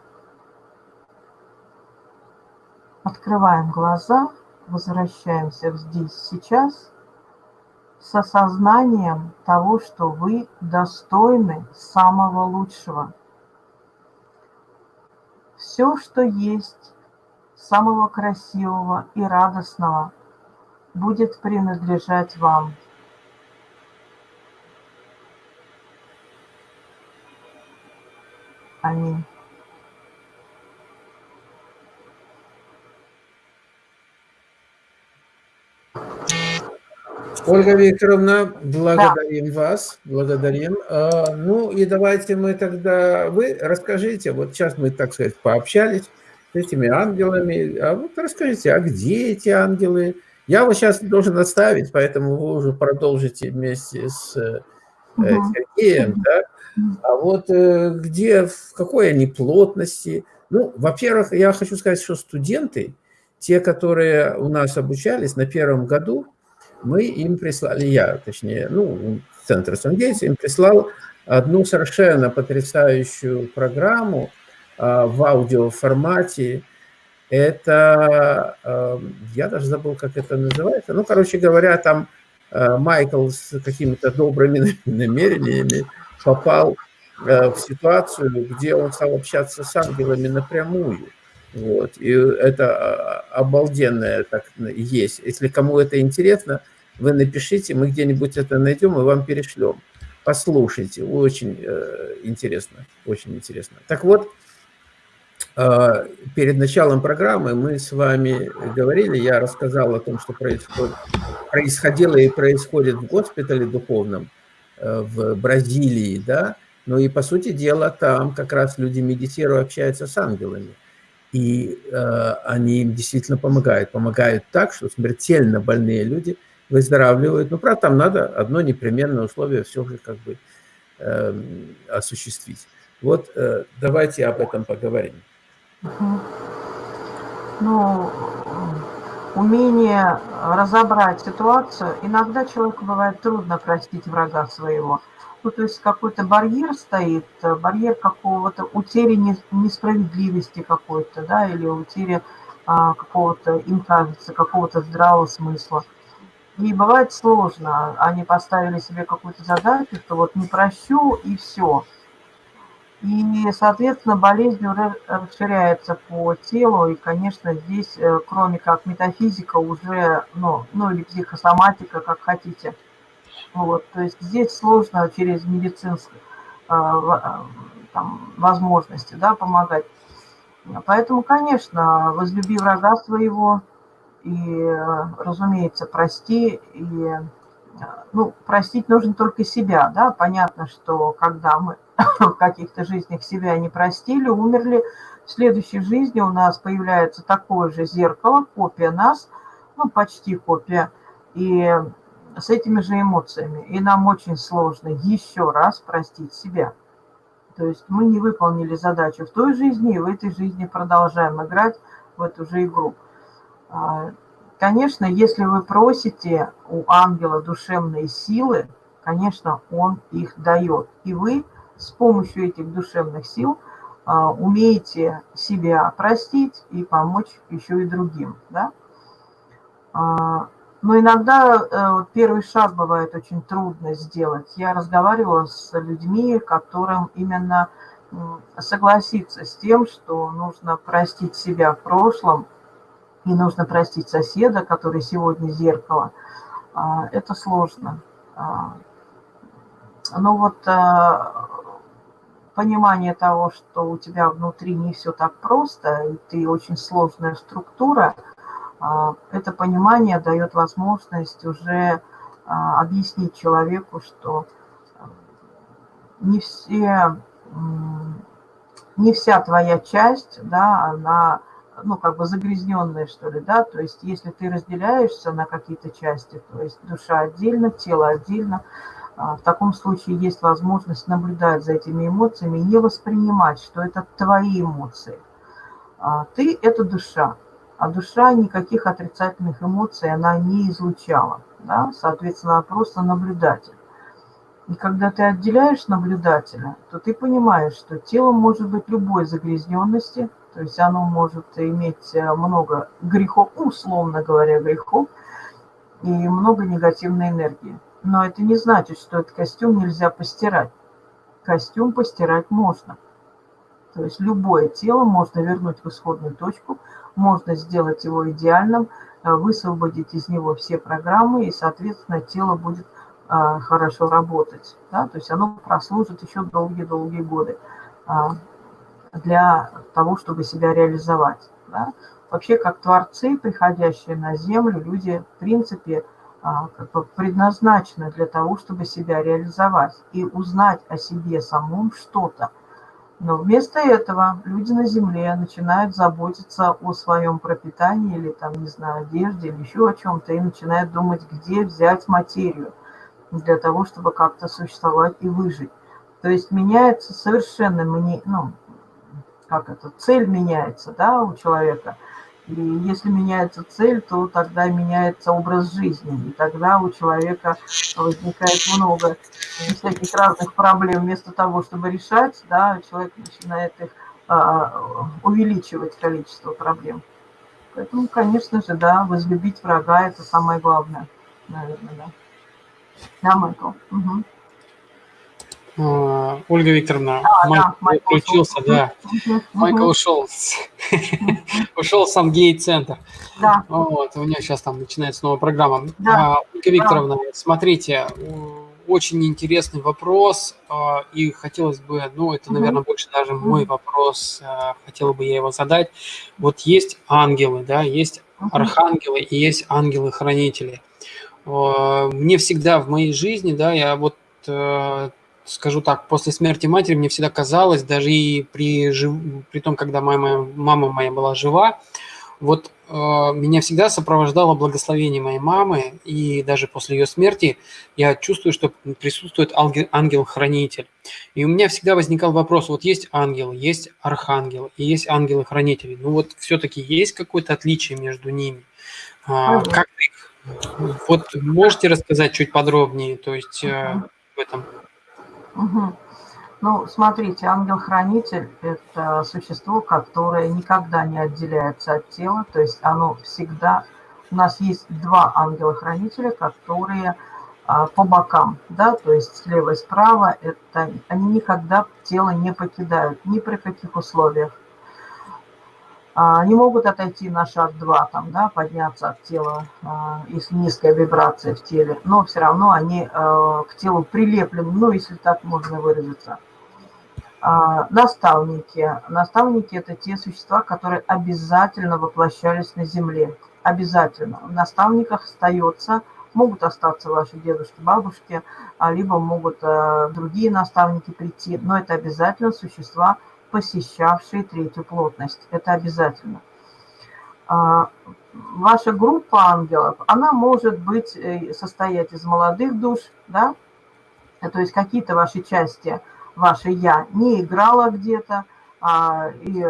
Открываем глаза, возвращаемся здесь, сейчас, с осознанием того, что вы достойны самого лучшего – все, что есть, самого красивого и радостного, будет принадлежать вам. Аминь. Ольга Викторовна, благодарим да. вас, благодарим. А, ну и давайте мы тогда, вы расскажите, вот сейчас мы, так сказать, пообщались с этими ангелами, а вот расскажите, а где эти ангелы? Я вас сейчас должен оставить, поэтому вы уже продолжите вместе с угу. Сергеем, да? А вот э, где, в какой они плотности? Ну, во-первых, я хочу сказать, что студенты, те, которые у нас обучались на первом году, мы им прислали, я, точнее, ну, Центр Сангейтс им прислал одну совершенно потрясающую программу а, в аудиоформате, Это, эм, я даже забыл, как это называется. Ну, короче говоря, там э, Майкл с какими-то добрыми намерениями попал э, в ситуацию, где он стал общаться с ангелами напрямую. Вот. И это а, обалденное так есть. Если кому это интересно, вы напишите, мы где-нибудь это найдем и вам перешлем. Послушайте, очень э, интересно, очень интересно. Так вот, э, перед началом программы мы с вами говорили, я рассказал о том, что происходит, происходило и происходит в госпитале духовном э, в Бразилии, да, но и по сути дела там как раз люди медитируют, общаются с ангелами. И э, они им действительно помогают. Помогают так, что смертельно больные люди выздоравливают. Ну, правда, там надо одно непременное условие все же как бы э, осуществить. Вот э, давайте об этом поговорим. Ну, умение разобрать ситуацию. Иногда человеку бывает трудно простить врага своего ну, то есть какой-то барьер стоит, э, барьер какого-то утери несправедливости какой-то, да, или утери а, какого-то, им кажется, какого-то здравого смысла. И бывает сложно, они поставили себе какую-то задачу, что вот не прощу и все. И, соответственно, болезнь расширяется по телу, и, конечно, здесь, э, кроме как метафизика, уже, ну, ну или психосоматика, как хотите – вот, то есть здесь сложно через медицинские а, там, возможности да, помогать. Поэтому, конечно, возлюби врага своего и, разумеется, прости. И, ну, простить нужно только себя, да. Понятно, что когда мы каких-то жизнях себя не простили, умерли, в следующей жизни у нас появляется такое же зеркало, копия нас, ну, почти копия. И с этими же эмоциями. И нам очень сложно еще раз простить себя. То есть мы не выполнили задачу в той жизни, и в этой жизни продолжаем играть в эту же игру. А, конечно, если вы просите у ангела душевные силы, конечно, он их дает. И вы с помощью этих душевных сил а, умеете себя простить и помочь еще и другим. Да? А, но иногда э, первый шаг бывает очень трудно сделать. Я разговаривала с людьми, которым именно согласиться с тем, что нужно простить себя в прошлом и нужно простить соседа, который сегодня зеркало. А, это сложно. А, но вот а, понимание того, что у тебя внутри не все так просто, и ты очень сложная структура – а, это понимание дает возможность уже а, объяснить человеку, что а, не все, не вся твоя часть, да, она, ну, как бы загрязненная, что ли, да, то есть если ты разделяешься на какие-то части, то есть душа отдельно, тело отдельно, в таком случае есть возможность наблюдать за этими эмоциями не воспринимать, что это твои эмоции. Ты – это душа, а душа никаких отрицательных эмоций она не излучала. Да? Соответственно, она просто наблюдатель. И когда ты отделяешь наблюдателя, то ты понимаешь, что тело может быть любой загрязненности, то есть оно может иметь э, много грехов, условно говоря, грехов, и много негативной энергии. Но это не значит, что этот костюм нельзя постирать. Костюм постирать можно. То есть любое тело можно вернуть в исходную точку – можно сделать его идеальным, э, высвободить из него все программы, и, соответственно, тело будет э, хорошо работать. Да? То есть оно прослужит еще долгие-долгие годы э, для того, чтобы себя реализовать. Да? Вообще, как творцы, приходящие на Землю, люди, в принципе, как бы предназначены для того, чтобы себя реализовать и узнать о себе самом что-то. Но вместо этого люди на Земле начинают заботиться о своем пропитании или там, не знаю, одежде или еще о чем-то и начинают думать, где взять материю для того, чтобы как-то существовать и выжить. То есть меняется совершенно, ну, как это, цель меняется, да, у человека – и если меняется цель, то тогда меняется образ жизни. И тогда у человека возникает много всяких разных проблем. Вместо того, чтобы решать, да, человек начинает их а, увеличивать количество проблем. Поэтому, конечно же, да, возлюбить врага – это самое главное, наверное, да. Да, Майкл? Угу. Ольга Викторовна, а, Майкл, да, Майкл включился, ушел. да. Угу. Майкл ушел, ушел сам гей-центр. Да. Вот, у меня сейчас там начинается новая программа. Да. А, Ольга Викторовна, да. смотрите, очень интересный вопрос, а, и хотелось бы, ну, это, наверное, больше даже мой вопрос, а, хотела бы я его задать. Вот есть ангелы, да, есть архангелы и есть ангелы-хранители. Мне всегда в моей жизни, да, я вот э, скажу так, после смерти матери мне всегда казалось, даже и при, жив... при том, когда моя мама моя была жива, вот э, меня всегда сопровождало благословение моей мамы, и даже после ее смерти я чувствую, что присутствует ангел-хранитель. И у меня всегда возникал вопрос, вот есть ангел, есть архангел, и есть ангелы-хранители. Ну вот все-таки есть какое-то отличие между ними? А, как их? Вот можете рассказать чуть подробнее, то есть э, в этом? Угу. Ну, смотрите, ангел-хранитель – это существо, которое никогда не отделяется от тела, то есть оно всегда… У нас есть два ангела-хранителя, которые а, по бокам, да, то есть слева и справа, это, они никогда тело не покидают, ни при каких условиях. А, они могут отойти на шаг два, там, да, подняться от тела, а, если низкая вибрация в теле, но все равно они а, к телу прилеплены, ну, если так можно выразиться. Наставники. Наставники – это те существа, которые обязательно воплощались на Земле. Обязательно. В наставниках остается, могут остаться ваши дедушки, бабушки, либо могут другие наставники прийти, но это обязательно существа, посещавшие третью плотность. Это обязательно. А, ваша группа ангелов, она может быть, э, состоять из молодых душ, да, то есть какие-то ваши части, ваше «я» не играла где-то, а, и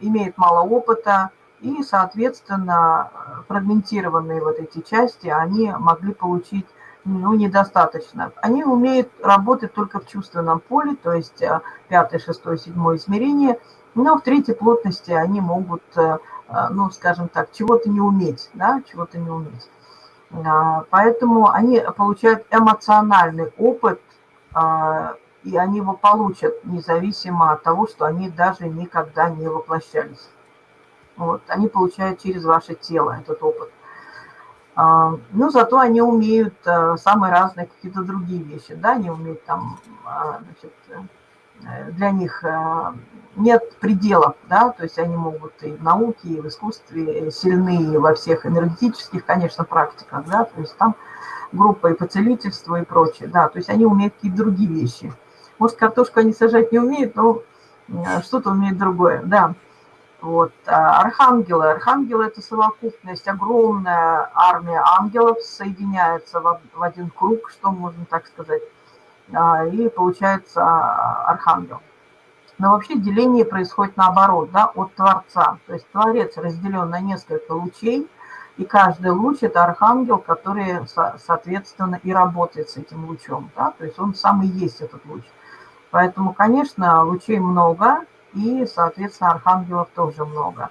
имеет мало опыта, и, соответственно, фрагментированные вот эти части, они могли получить ну, недостаточно. Они умеют работать только в чувственном поле, то есть э, пятое, шестое, седьмое измерение, но в третьей плотности они могут, э, э, ну, скажем так, чего-то не уметь, да, чего-то не уметь. А, поэтому они получают эмоциональный опыт, а, и они его получат независимо от того, что они даже никогда не воплощались. Вот, они получают через ваше тело этот опыт. А, ну, зато они умеют э, самые разные какие-то другие вещи, да, они умеют там, а, значит, э, для них э, нет пределов, да, то есть они могут и в науке, и в искусстве сильны во всех энергетических, конечно, практиках, да, то есть там группа и по целительству и прочее, да, то есть они умеют какие-то другие вещи. Может, картошку они сажать не умеют, но что-то умеют другое, да. Вот. А архангелы. Архангелы – это совокупность, огромная армия ангелов соединяется в один круг, что можно так сказать, а, и получается а, архангел. Но вообще деление происходит наоборот, да, от Творца. То есть Творец разделен на несколько лучей, и каждый луч – это архангел, который, соответственно, и работает с этим лучом. Да? То есть он сам и есть этот луч. Поэтому, конечно, лучей много, и, соответственно, архангелов тоже много.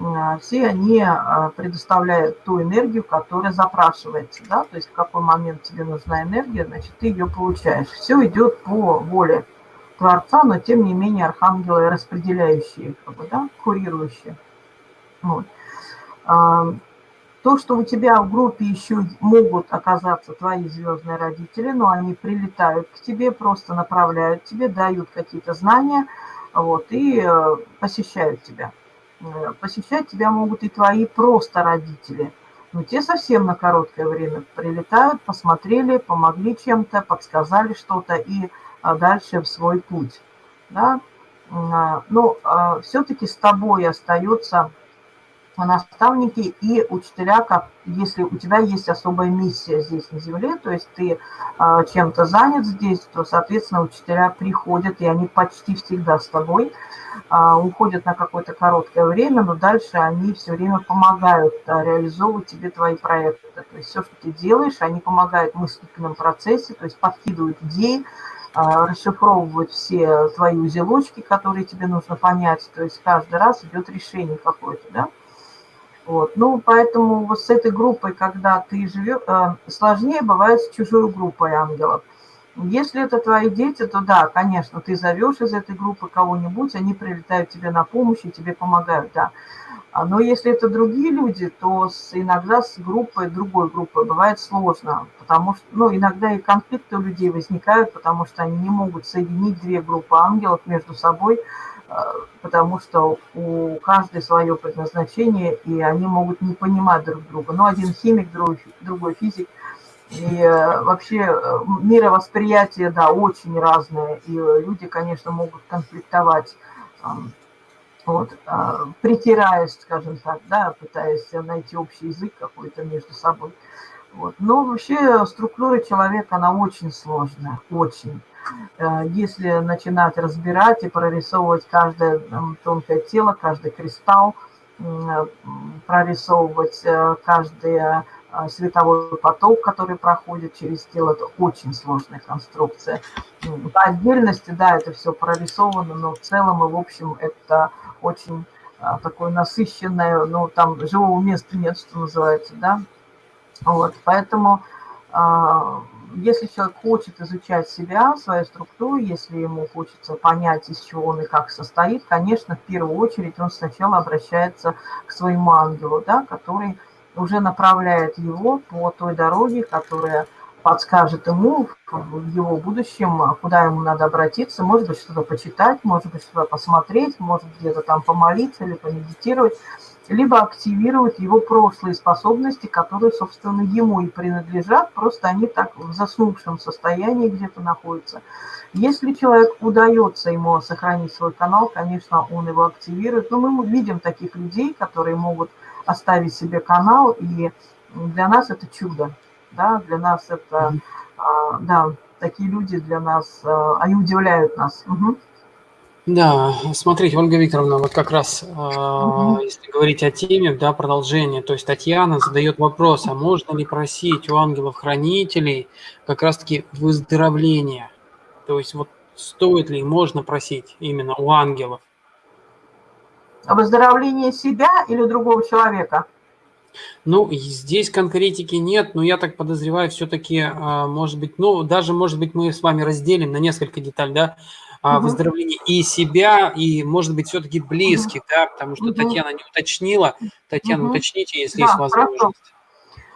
А, все они а, предоставляют ту энергию, которая запрашивается, да, то есть в какой момент тебе нужна энергия, значит, ты ее получаешь. Все идет по воле Творца, но тем не менее архангелы распределяющие, как бы, да, курирующие. Вот. А, то, что у тебя в группе еще могут оказаться твои звездные родители, но они прилетают к тебе, просто направляют тебе, дают какие-то знания – вот, и э, посещают тебя. Э, посещать тебя могут и твои просто родители. Но те совсем на короткое время прилетают, посмотрели, помогли чем-то, подсказали что-то и а, дальше в свой путь. Да? А, но а, все-таки с тобой остается наставники и учителя, как если у тебя есть особая миссия здесь на Земле, то есть ты э, чем-то занят здесь, то, соответственно, учителя приходят, и они почти всегда с тобой, э, уходят на какое-то короткое время, но дальше они все время помогают э, реализовывать тебе твои проекты. То есть все, что ты делаешь, они помогают в мыслительном процессе, то есть подкидывают идеи, расшифровывают все твои узелочки, которые тебе нужно понять, то есть каждый раз идет решение какое-то, да. Вот. Ну, поэтому вот с этой группой, когда ты живешь, э, сложнее бывает с чужой группой ангелов. Если это твои дети, то да, конечно, ты зовешь из этой группы кого-нибудь, они прилетают тебе на помощь и тебе помогают, да. А, но если это другие люди, то с, иногда с группой, другой группой бывает сложно, потому что, ну, иногда и конфликты у людей возникают, потому что они не могут соединить две группы ангелов между собой, потому что у каждой свое предназначение, и они могут не понимать друг друга. Ну, один химик, другой, другой физик, и э, вообще э, мировосприятие, да, очень разное, и люди, конечно, могут конфликтовать вот, а, притираясь, скажем так, да, пытаясь найти общий язык какой-то между собой. Вот. Но вообще структура человека, она очень сложная, очень. Э, если начинать разбирать и прорисовывать каждое тонкое тело, каждый кристалл, прорисовывать э, каждый э, световой поток, который проходит через тело, это очень сложная конструкция. По отдельности, да, это все прорисовано, но в целом и в общем это очень такое насыщенное, ну, там живого места нет, что называется, да. Вот, поэтому если человек хочет изучать себя, свою структуру, если ему хочется понять, из чего он и как состоит, конечно, в первую очередь он сначала обращается к своему ангелу, да, который уже направляет его по той дороге, которая подскажет ему в его будущем, куда ему надо обратиться, может быть, что-то почитать, может быть, что-то посмотреть, может где-то там помолиться или помедитировать, либо активирует его прошлые способности, которые, собственно, ему и принадлежат, просто они так в заснувшем состоянии где-то находятся. Если человек удается ему сохранить свой канал, конечно, он его активирует. Но мы видим таких людей, которые могут оставить себе канал, и для нас это чудо да, для нас это, а, да, такие люди для нас, а, они удивляют нас. Угу. Да, смотрите, Ольга Викторовна, вот как раз, угу. если говорить о теме, да, продолжение, то есть Татьяна задает вопрос, а можно ли просить у ангелов-хранителей как раз-таки выздоровления? То есть вот стоит ли, можно просить именно у ангелов? Выздоровление себя или другого человека? Ну, здесь конкретики нет, но я так подозреваю, все-таки, а, может быть, ну, даже, может быть, мы с вами разделим на несколько деталей, да, угу. выздоровление и себя, и, может быть, все-таки близких, да, потому что. Татьяна не уточнила. Татьяна, уточните, если да, есть возможность.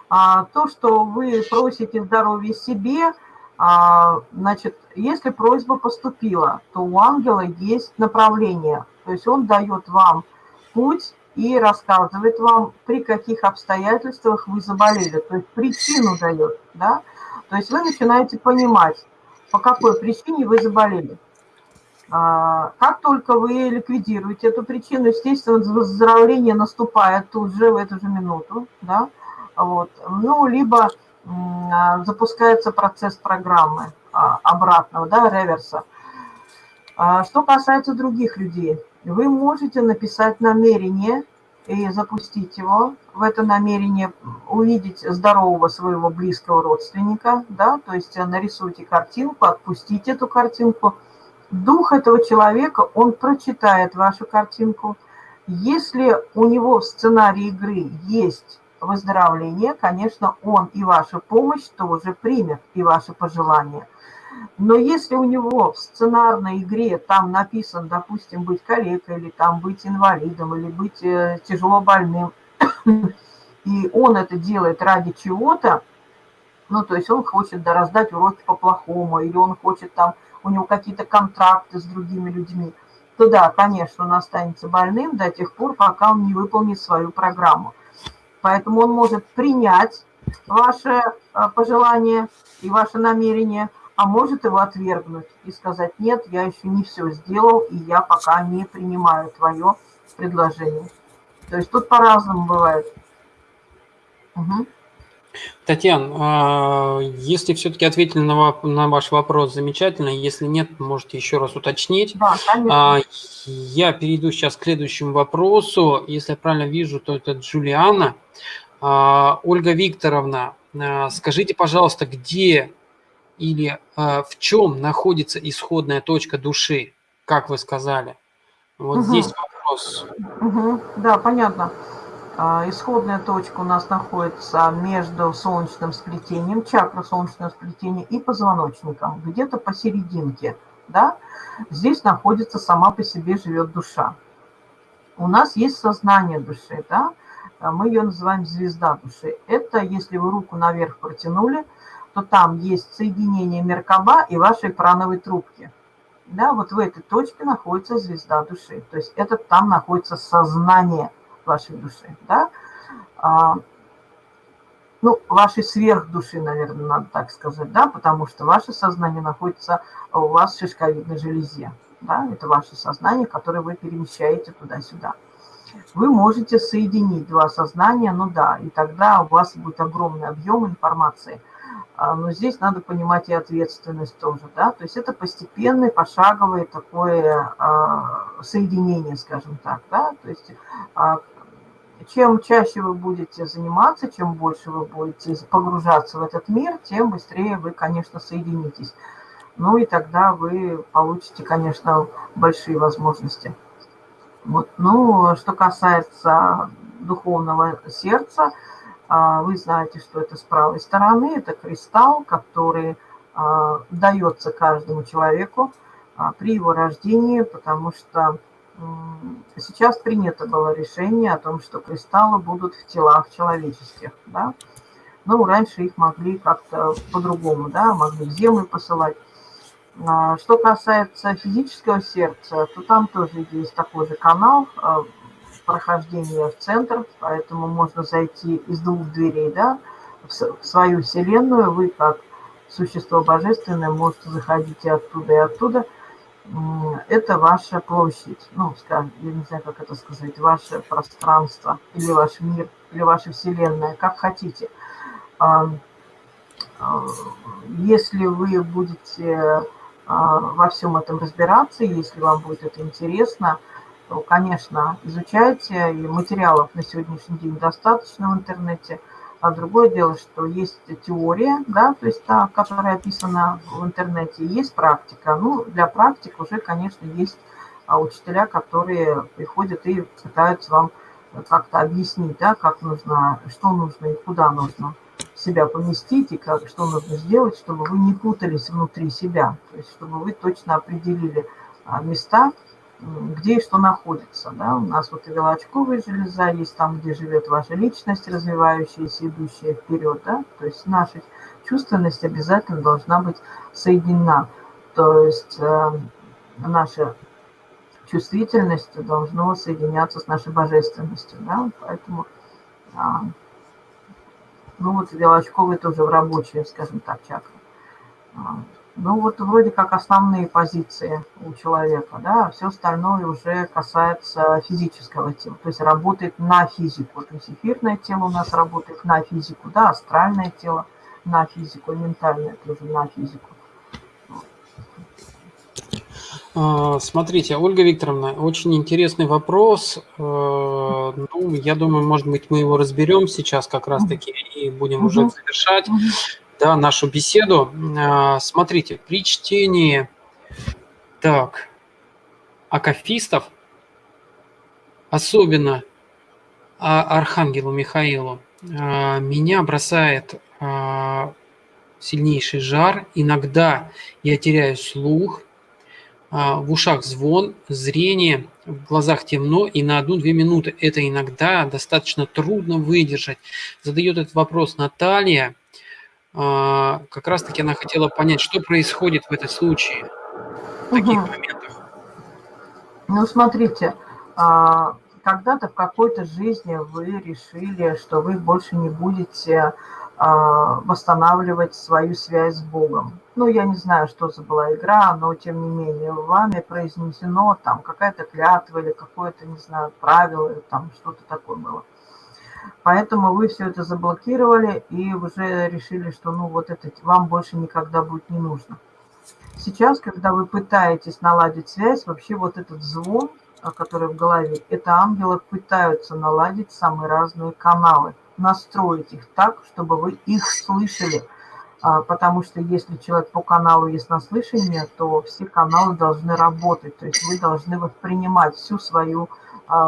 А, то, что вы просите здоровья себе, а, значит, если просьба поступила, то у ангела есть направление, то есть он дает вам путь, и рассказывает вам, при каких обстоятельствах вы заболели, то есть причину дает, да, то есть вы начинаете понимать, по какой причине вы заболели. А, как только вы ликвидируете эту причину, естественно, выздоровление наступает тут же, в эту же минуту, да, вот, ну, либо а, запускается процесс программы а, обратного, да, реверса. Что касается других людей, вы можете написать намерение и запустить его, в это намерение увидеть здорового своего близкого родственника, да, то есть нарисуйте картинку, отпустите эту картинку. Дух этого человека, он прочитает вашу картинку. Если у него в сценарии игры есть выздоровление, конечно, он и вашу помощь тоже примет, и ваши пожелания – но если у него в сценарной игре там написан, допустим, быть калекой, или там быть инвалидом, или быть э, тяжело больным, и он это делает ради чего-то, ну, то есть он хочет да, раздать уроки по-плохому, или он хочет там, у него какие-то контракты с другими людьми, то да, конечно, он останется больным до тех пор, пока он не выполнит свою программу. Поэтому он может принять ваше э, пожелание и ваше намерение – а может его отвергнуть и сказать, нет, я еще не все сделал, и я пока не принимаю твое предложение. То есть тут по-разному бывает. Угу. Татьяна, а, если все-таки ответили на, на ваш вопрос, замечательно. Если нет, можете еще раз уточнить. Да, конечно. А, я перейду сейчас к следующему вопросу. Если я правильно вижу, то это Джулиана. А, Ольга Викторовна, скажите, пожалуйста, где или в чем находится исходная точка души, как вы сказали? Вот угу. здесь вопрос. Угу. Да, понятно. А, исходная точка у нас находится между солнечным сплетением, чакра солнечного сплетения и позвоночником, где-то посерединке. Да? Здесь находится сама по себе живет душа. У нас есть сознание души, да? А мы ее называем звезда души. Это если вы руку наверх протянули, то там есть соединение Меркаба и вашей прановой трубки. Да, вот в этой точке находится звезда души. То есть это там находится сознание вашей души. Да? А, ну, вашей сверхдуши, наверное, надо так сказать, да, потому что ваше сознание находится у вас в шишковидной железе. Да? Это ваше сознание, которое вы перемещаете туда-сюда. Вы можете соединить два сознания, ну да, и тогда у вас будет огромный объем информации. А, но здесь надо понимать и ответственность тоже, да, то есть это постепенное, пошаговое такое а, соединение, скажем так, да, то есть а, чем чаще вы будете заниматься, чем больше вы будете погружаться в этот мир, тем быстрее вы, конечно, соединитесь. Ну и тогда вы получите, конечно, большие возможности. Вот. Ну, что касается духовного сердца, а, вы знаете, что это с правой стороны, это кристалл, который а, дается каждому человеку а, при его рождении, потому что сейчас принято было решение о том, что кристаллы будут в телах человеческих, да. Ну, раньше их могли как-то по-другому, да, могли в землю посылать. А, что касается физического сердца, то там тоже есть такой же канал а, прохождения в центр, поэтому можно зайти из двух дверей, да, в свою вселенную. Вы как существо божественное можете заходить и оттуда, и оттуда. Это ваша площадь, ну, скажем, я не знаю, как это сказать, ваше пространство, или ваш мир, или ваша вселенная, как хотите. А, если вы будете а, во всем этом разбираться. Если вам будет это интересно, то, конечно, изучайте. И материалов на сегодняшний день достаточно в интернете. А другое дело, что есть теория, да, то есть та, которая описана в интернете, есть практика. Ну, для практик уже, конечно, есть а, учителя, которые приходят и пытаются вам как-то объяснить, да, как нужно, что нужно и куда нужно себя поместить и как, что нужно сделать, чтобы вы не путались внутри себя, то есть чтобы вы точно определили а, места, где и что находится. Да? У нас вот и велочковая железа есть там, где живет ваша личность, развивающаяся, идущая вперед. Да? То есть наша чувственность обязательно должна быть соединена. То есть э, наша чувствительность должна соединяться с нашей божественностью. Да? Поэтому э, ну вот велочковый тоже в рабочие, скажем так, чакры. Ну вот вроде как основные позиции у человека, да, а все остальное уже касается физического тела, то есть работает на физику. То есть эфирное тело у нас работает на физику, да, астральное тело на физику, ментальное тоже на физику. А, смотрите, Ольга Викторовна, очень интересный вопрос. Э, ну, я думаю, может быть, мы его разберем сейчас как раз-таки и будем уже завершать да, нашу беседу. А, смотрите, при чтении так, акафистов, особенно Архангелу Михаилу, а, меня бросает сильнейший жар. Иногда я теряю слух, а, в ушах звон, зрение, в глазах темно, и на одну-две минуты это иногда достаточно трудно выдержать. Задает этот вопрос Наталья. А, как раз-таки она хотела понять, что происходит в этом случае, в таких угу. моментах. Ну, смотрите, а, когда-то в какой-то жизни вы решили, что вы больше не будете а, восстанавливать свою связь с Богом. Ну, я не знаю, что за была игра, но тем не менее вами произнесено там какая-то клятва или какое-то, не знаю, правило, там что-то такое было. Поэтому вы все это заблокировали и уже решили, что ну вот это вам больше никогда будет не нужно. Сейчас, когда вы пытаетесь наладить связь, вообще вот этот звон, который в голове, это ангелы пытаются наладить самые разные каналы – настроить их так, чтобы вы их слышали. А, потому что если человек по каналу есть наслышание, то все каналы должны работать. То есть вы должны воспринимать всю свою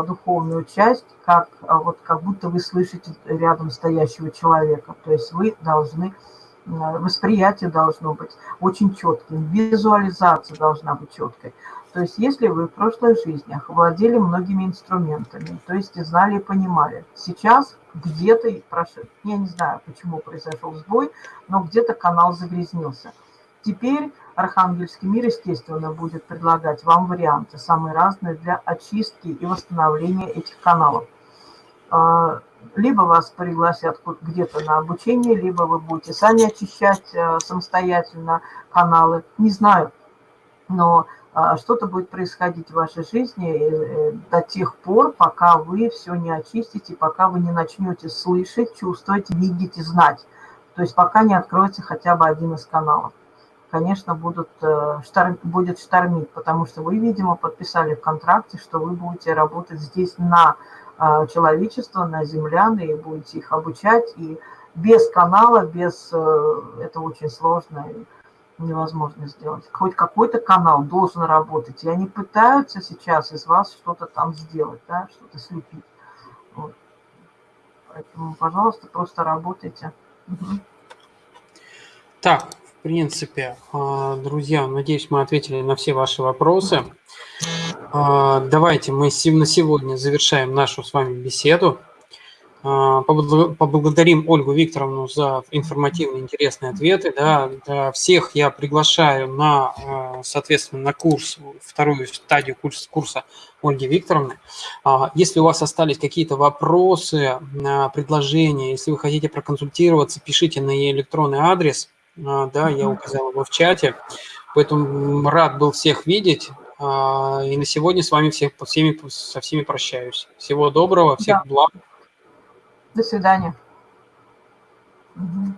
духовную часть, как, а, вот, как будто вы слышите рядом стоящего человека. То есть вы должны, восприятие должно быть очень четким, визуализация должна быть четкой. То есть если вы в прошлых жизнях владели многими инструментами, то есть знали и понимали, сейчас где-то, я не знаю, почему произошел сбой, но где-то канал загрязнился. Теперь Архангельский мир, естественно, будет предлагать вам варианты, самые разные для очистки и восстановления этих каналов. А, либо вас пригласят где-то на обучение, либо вы будете сами очищать э, самостоятельно каналы. Не знаю, но а, что-то будет происходить в вашей жизни э, до тех пор, пока вы все не очистите, пока вы не начнете слышать, чувствовать, видеть и знать. То есть пока не откроется хотя бы один из каналов. Конечно, будут, э, штарм, будет штормить, потому что вы, видимо, подписали в контракте, что вы будете работать здесь на а, человечество, на землян, и будете их обучать. И без канала, без... Э, это очень сложно невозможно сделать. Хоть какой-то канал должен работать, и они пытаются сейчас из вас что-то там сделать, да, что-то слепить. Вот. Поэтому, пожалуйста, просто работайте. Так, в принципе, а, друзья, надеюсь, мы ответили на все ваши вопросы. А, давайте мы на сегодня завершаем нашу с вами беседу. А, поблагодарим Ольгу Викторовну за информативные, интересные ответы. Да. Всех я приглашаю на, соответственно, на курс, вторую стадию курса, курса Ольги Викторовны. Если у вас остались какие-то вопросы, предложения, если вы хотите проконсультироваться, пишите на ее электронный адрес. Да, я указал его в чате. Поэтому рад был всех видеть. И на сегодня с вами всех, всеми, со всеми прощаюсь. Всего доброго, всех да. благ. До свидания. Угу.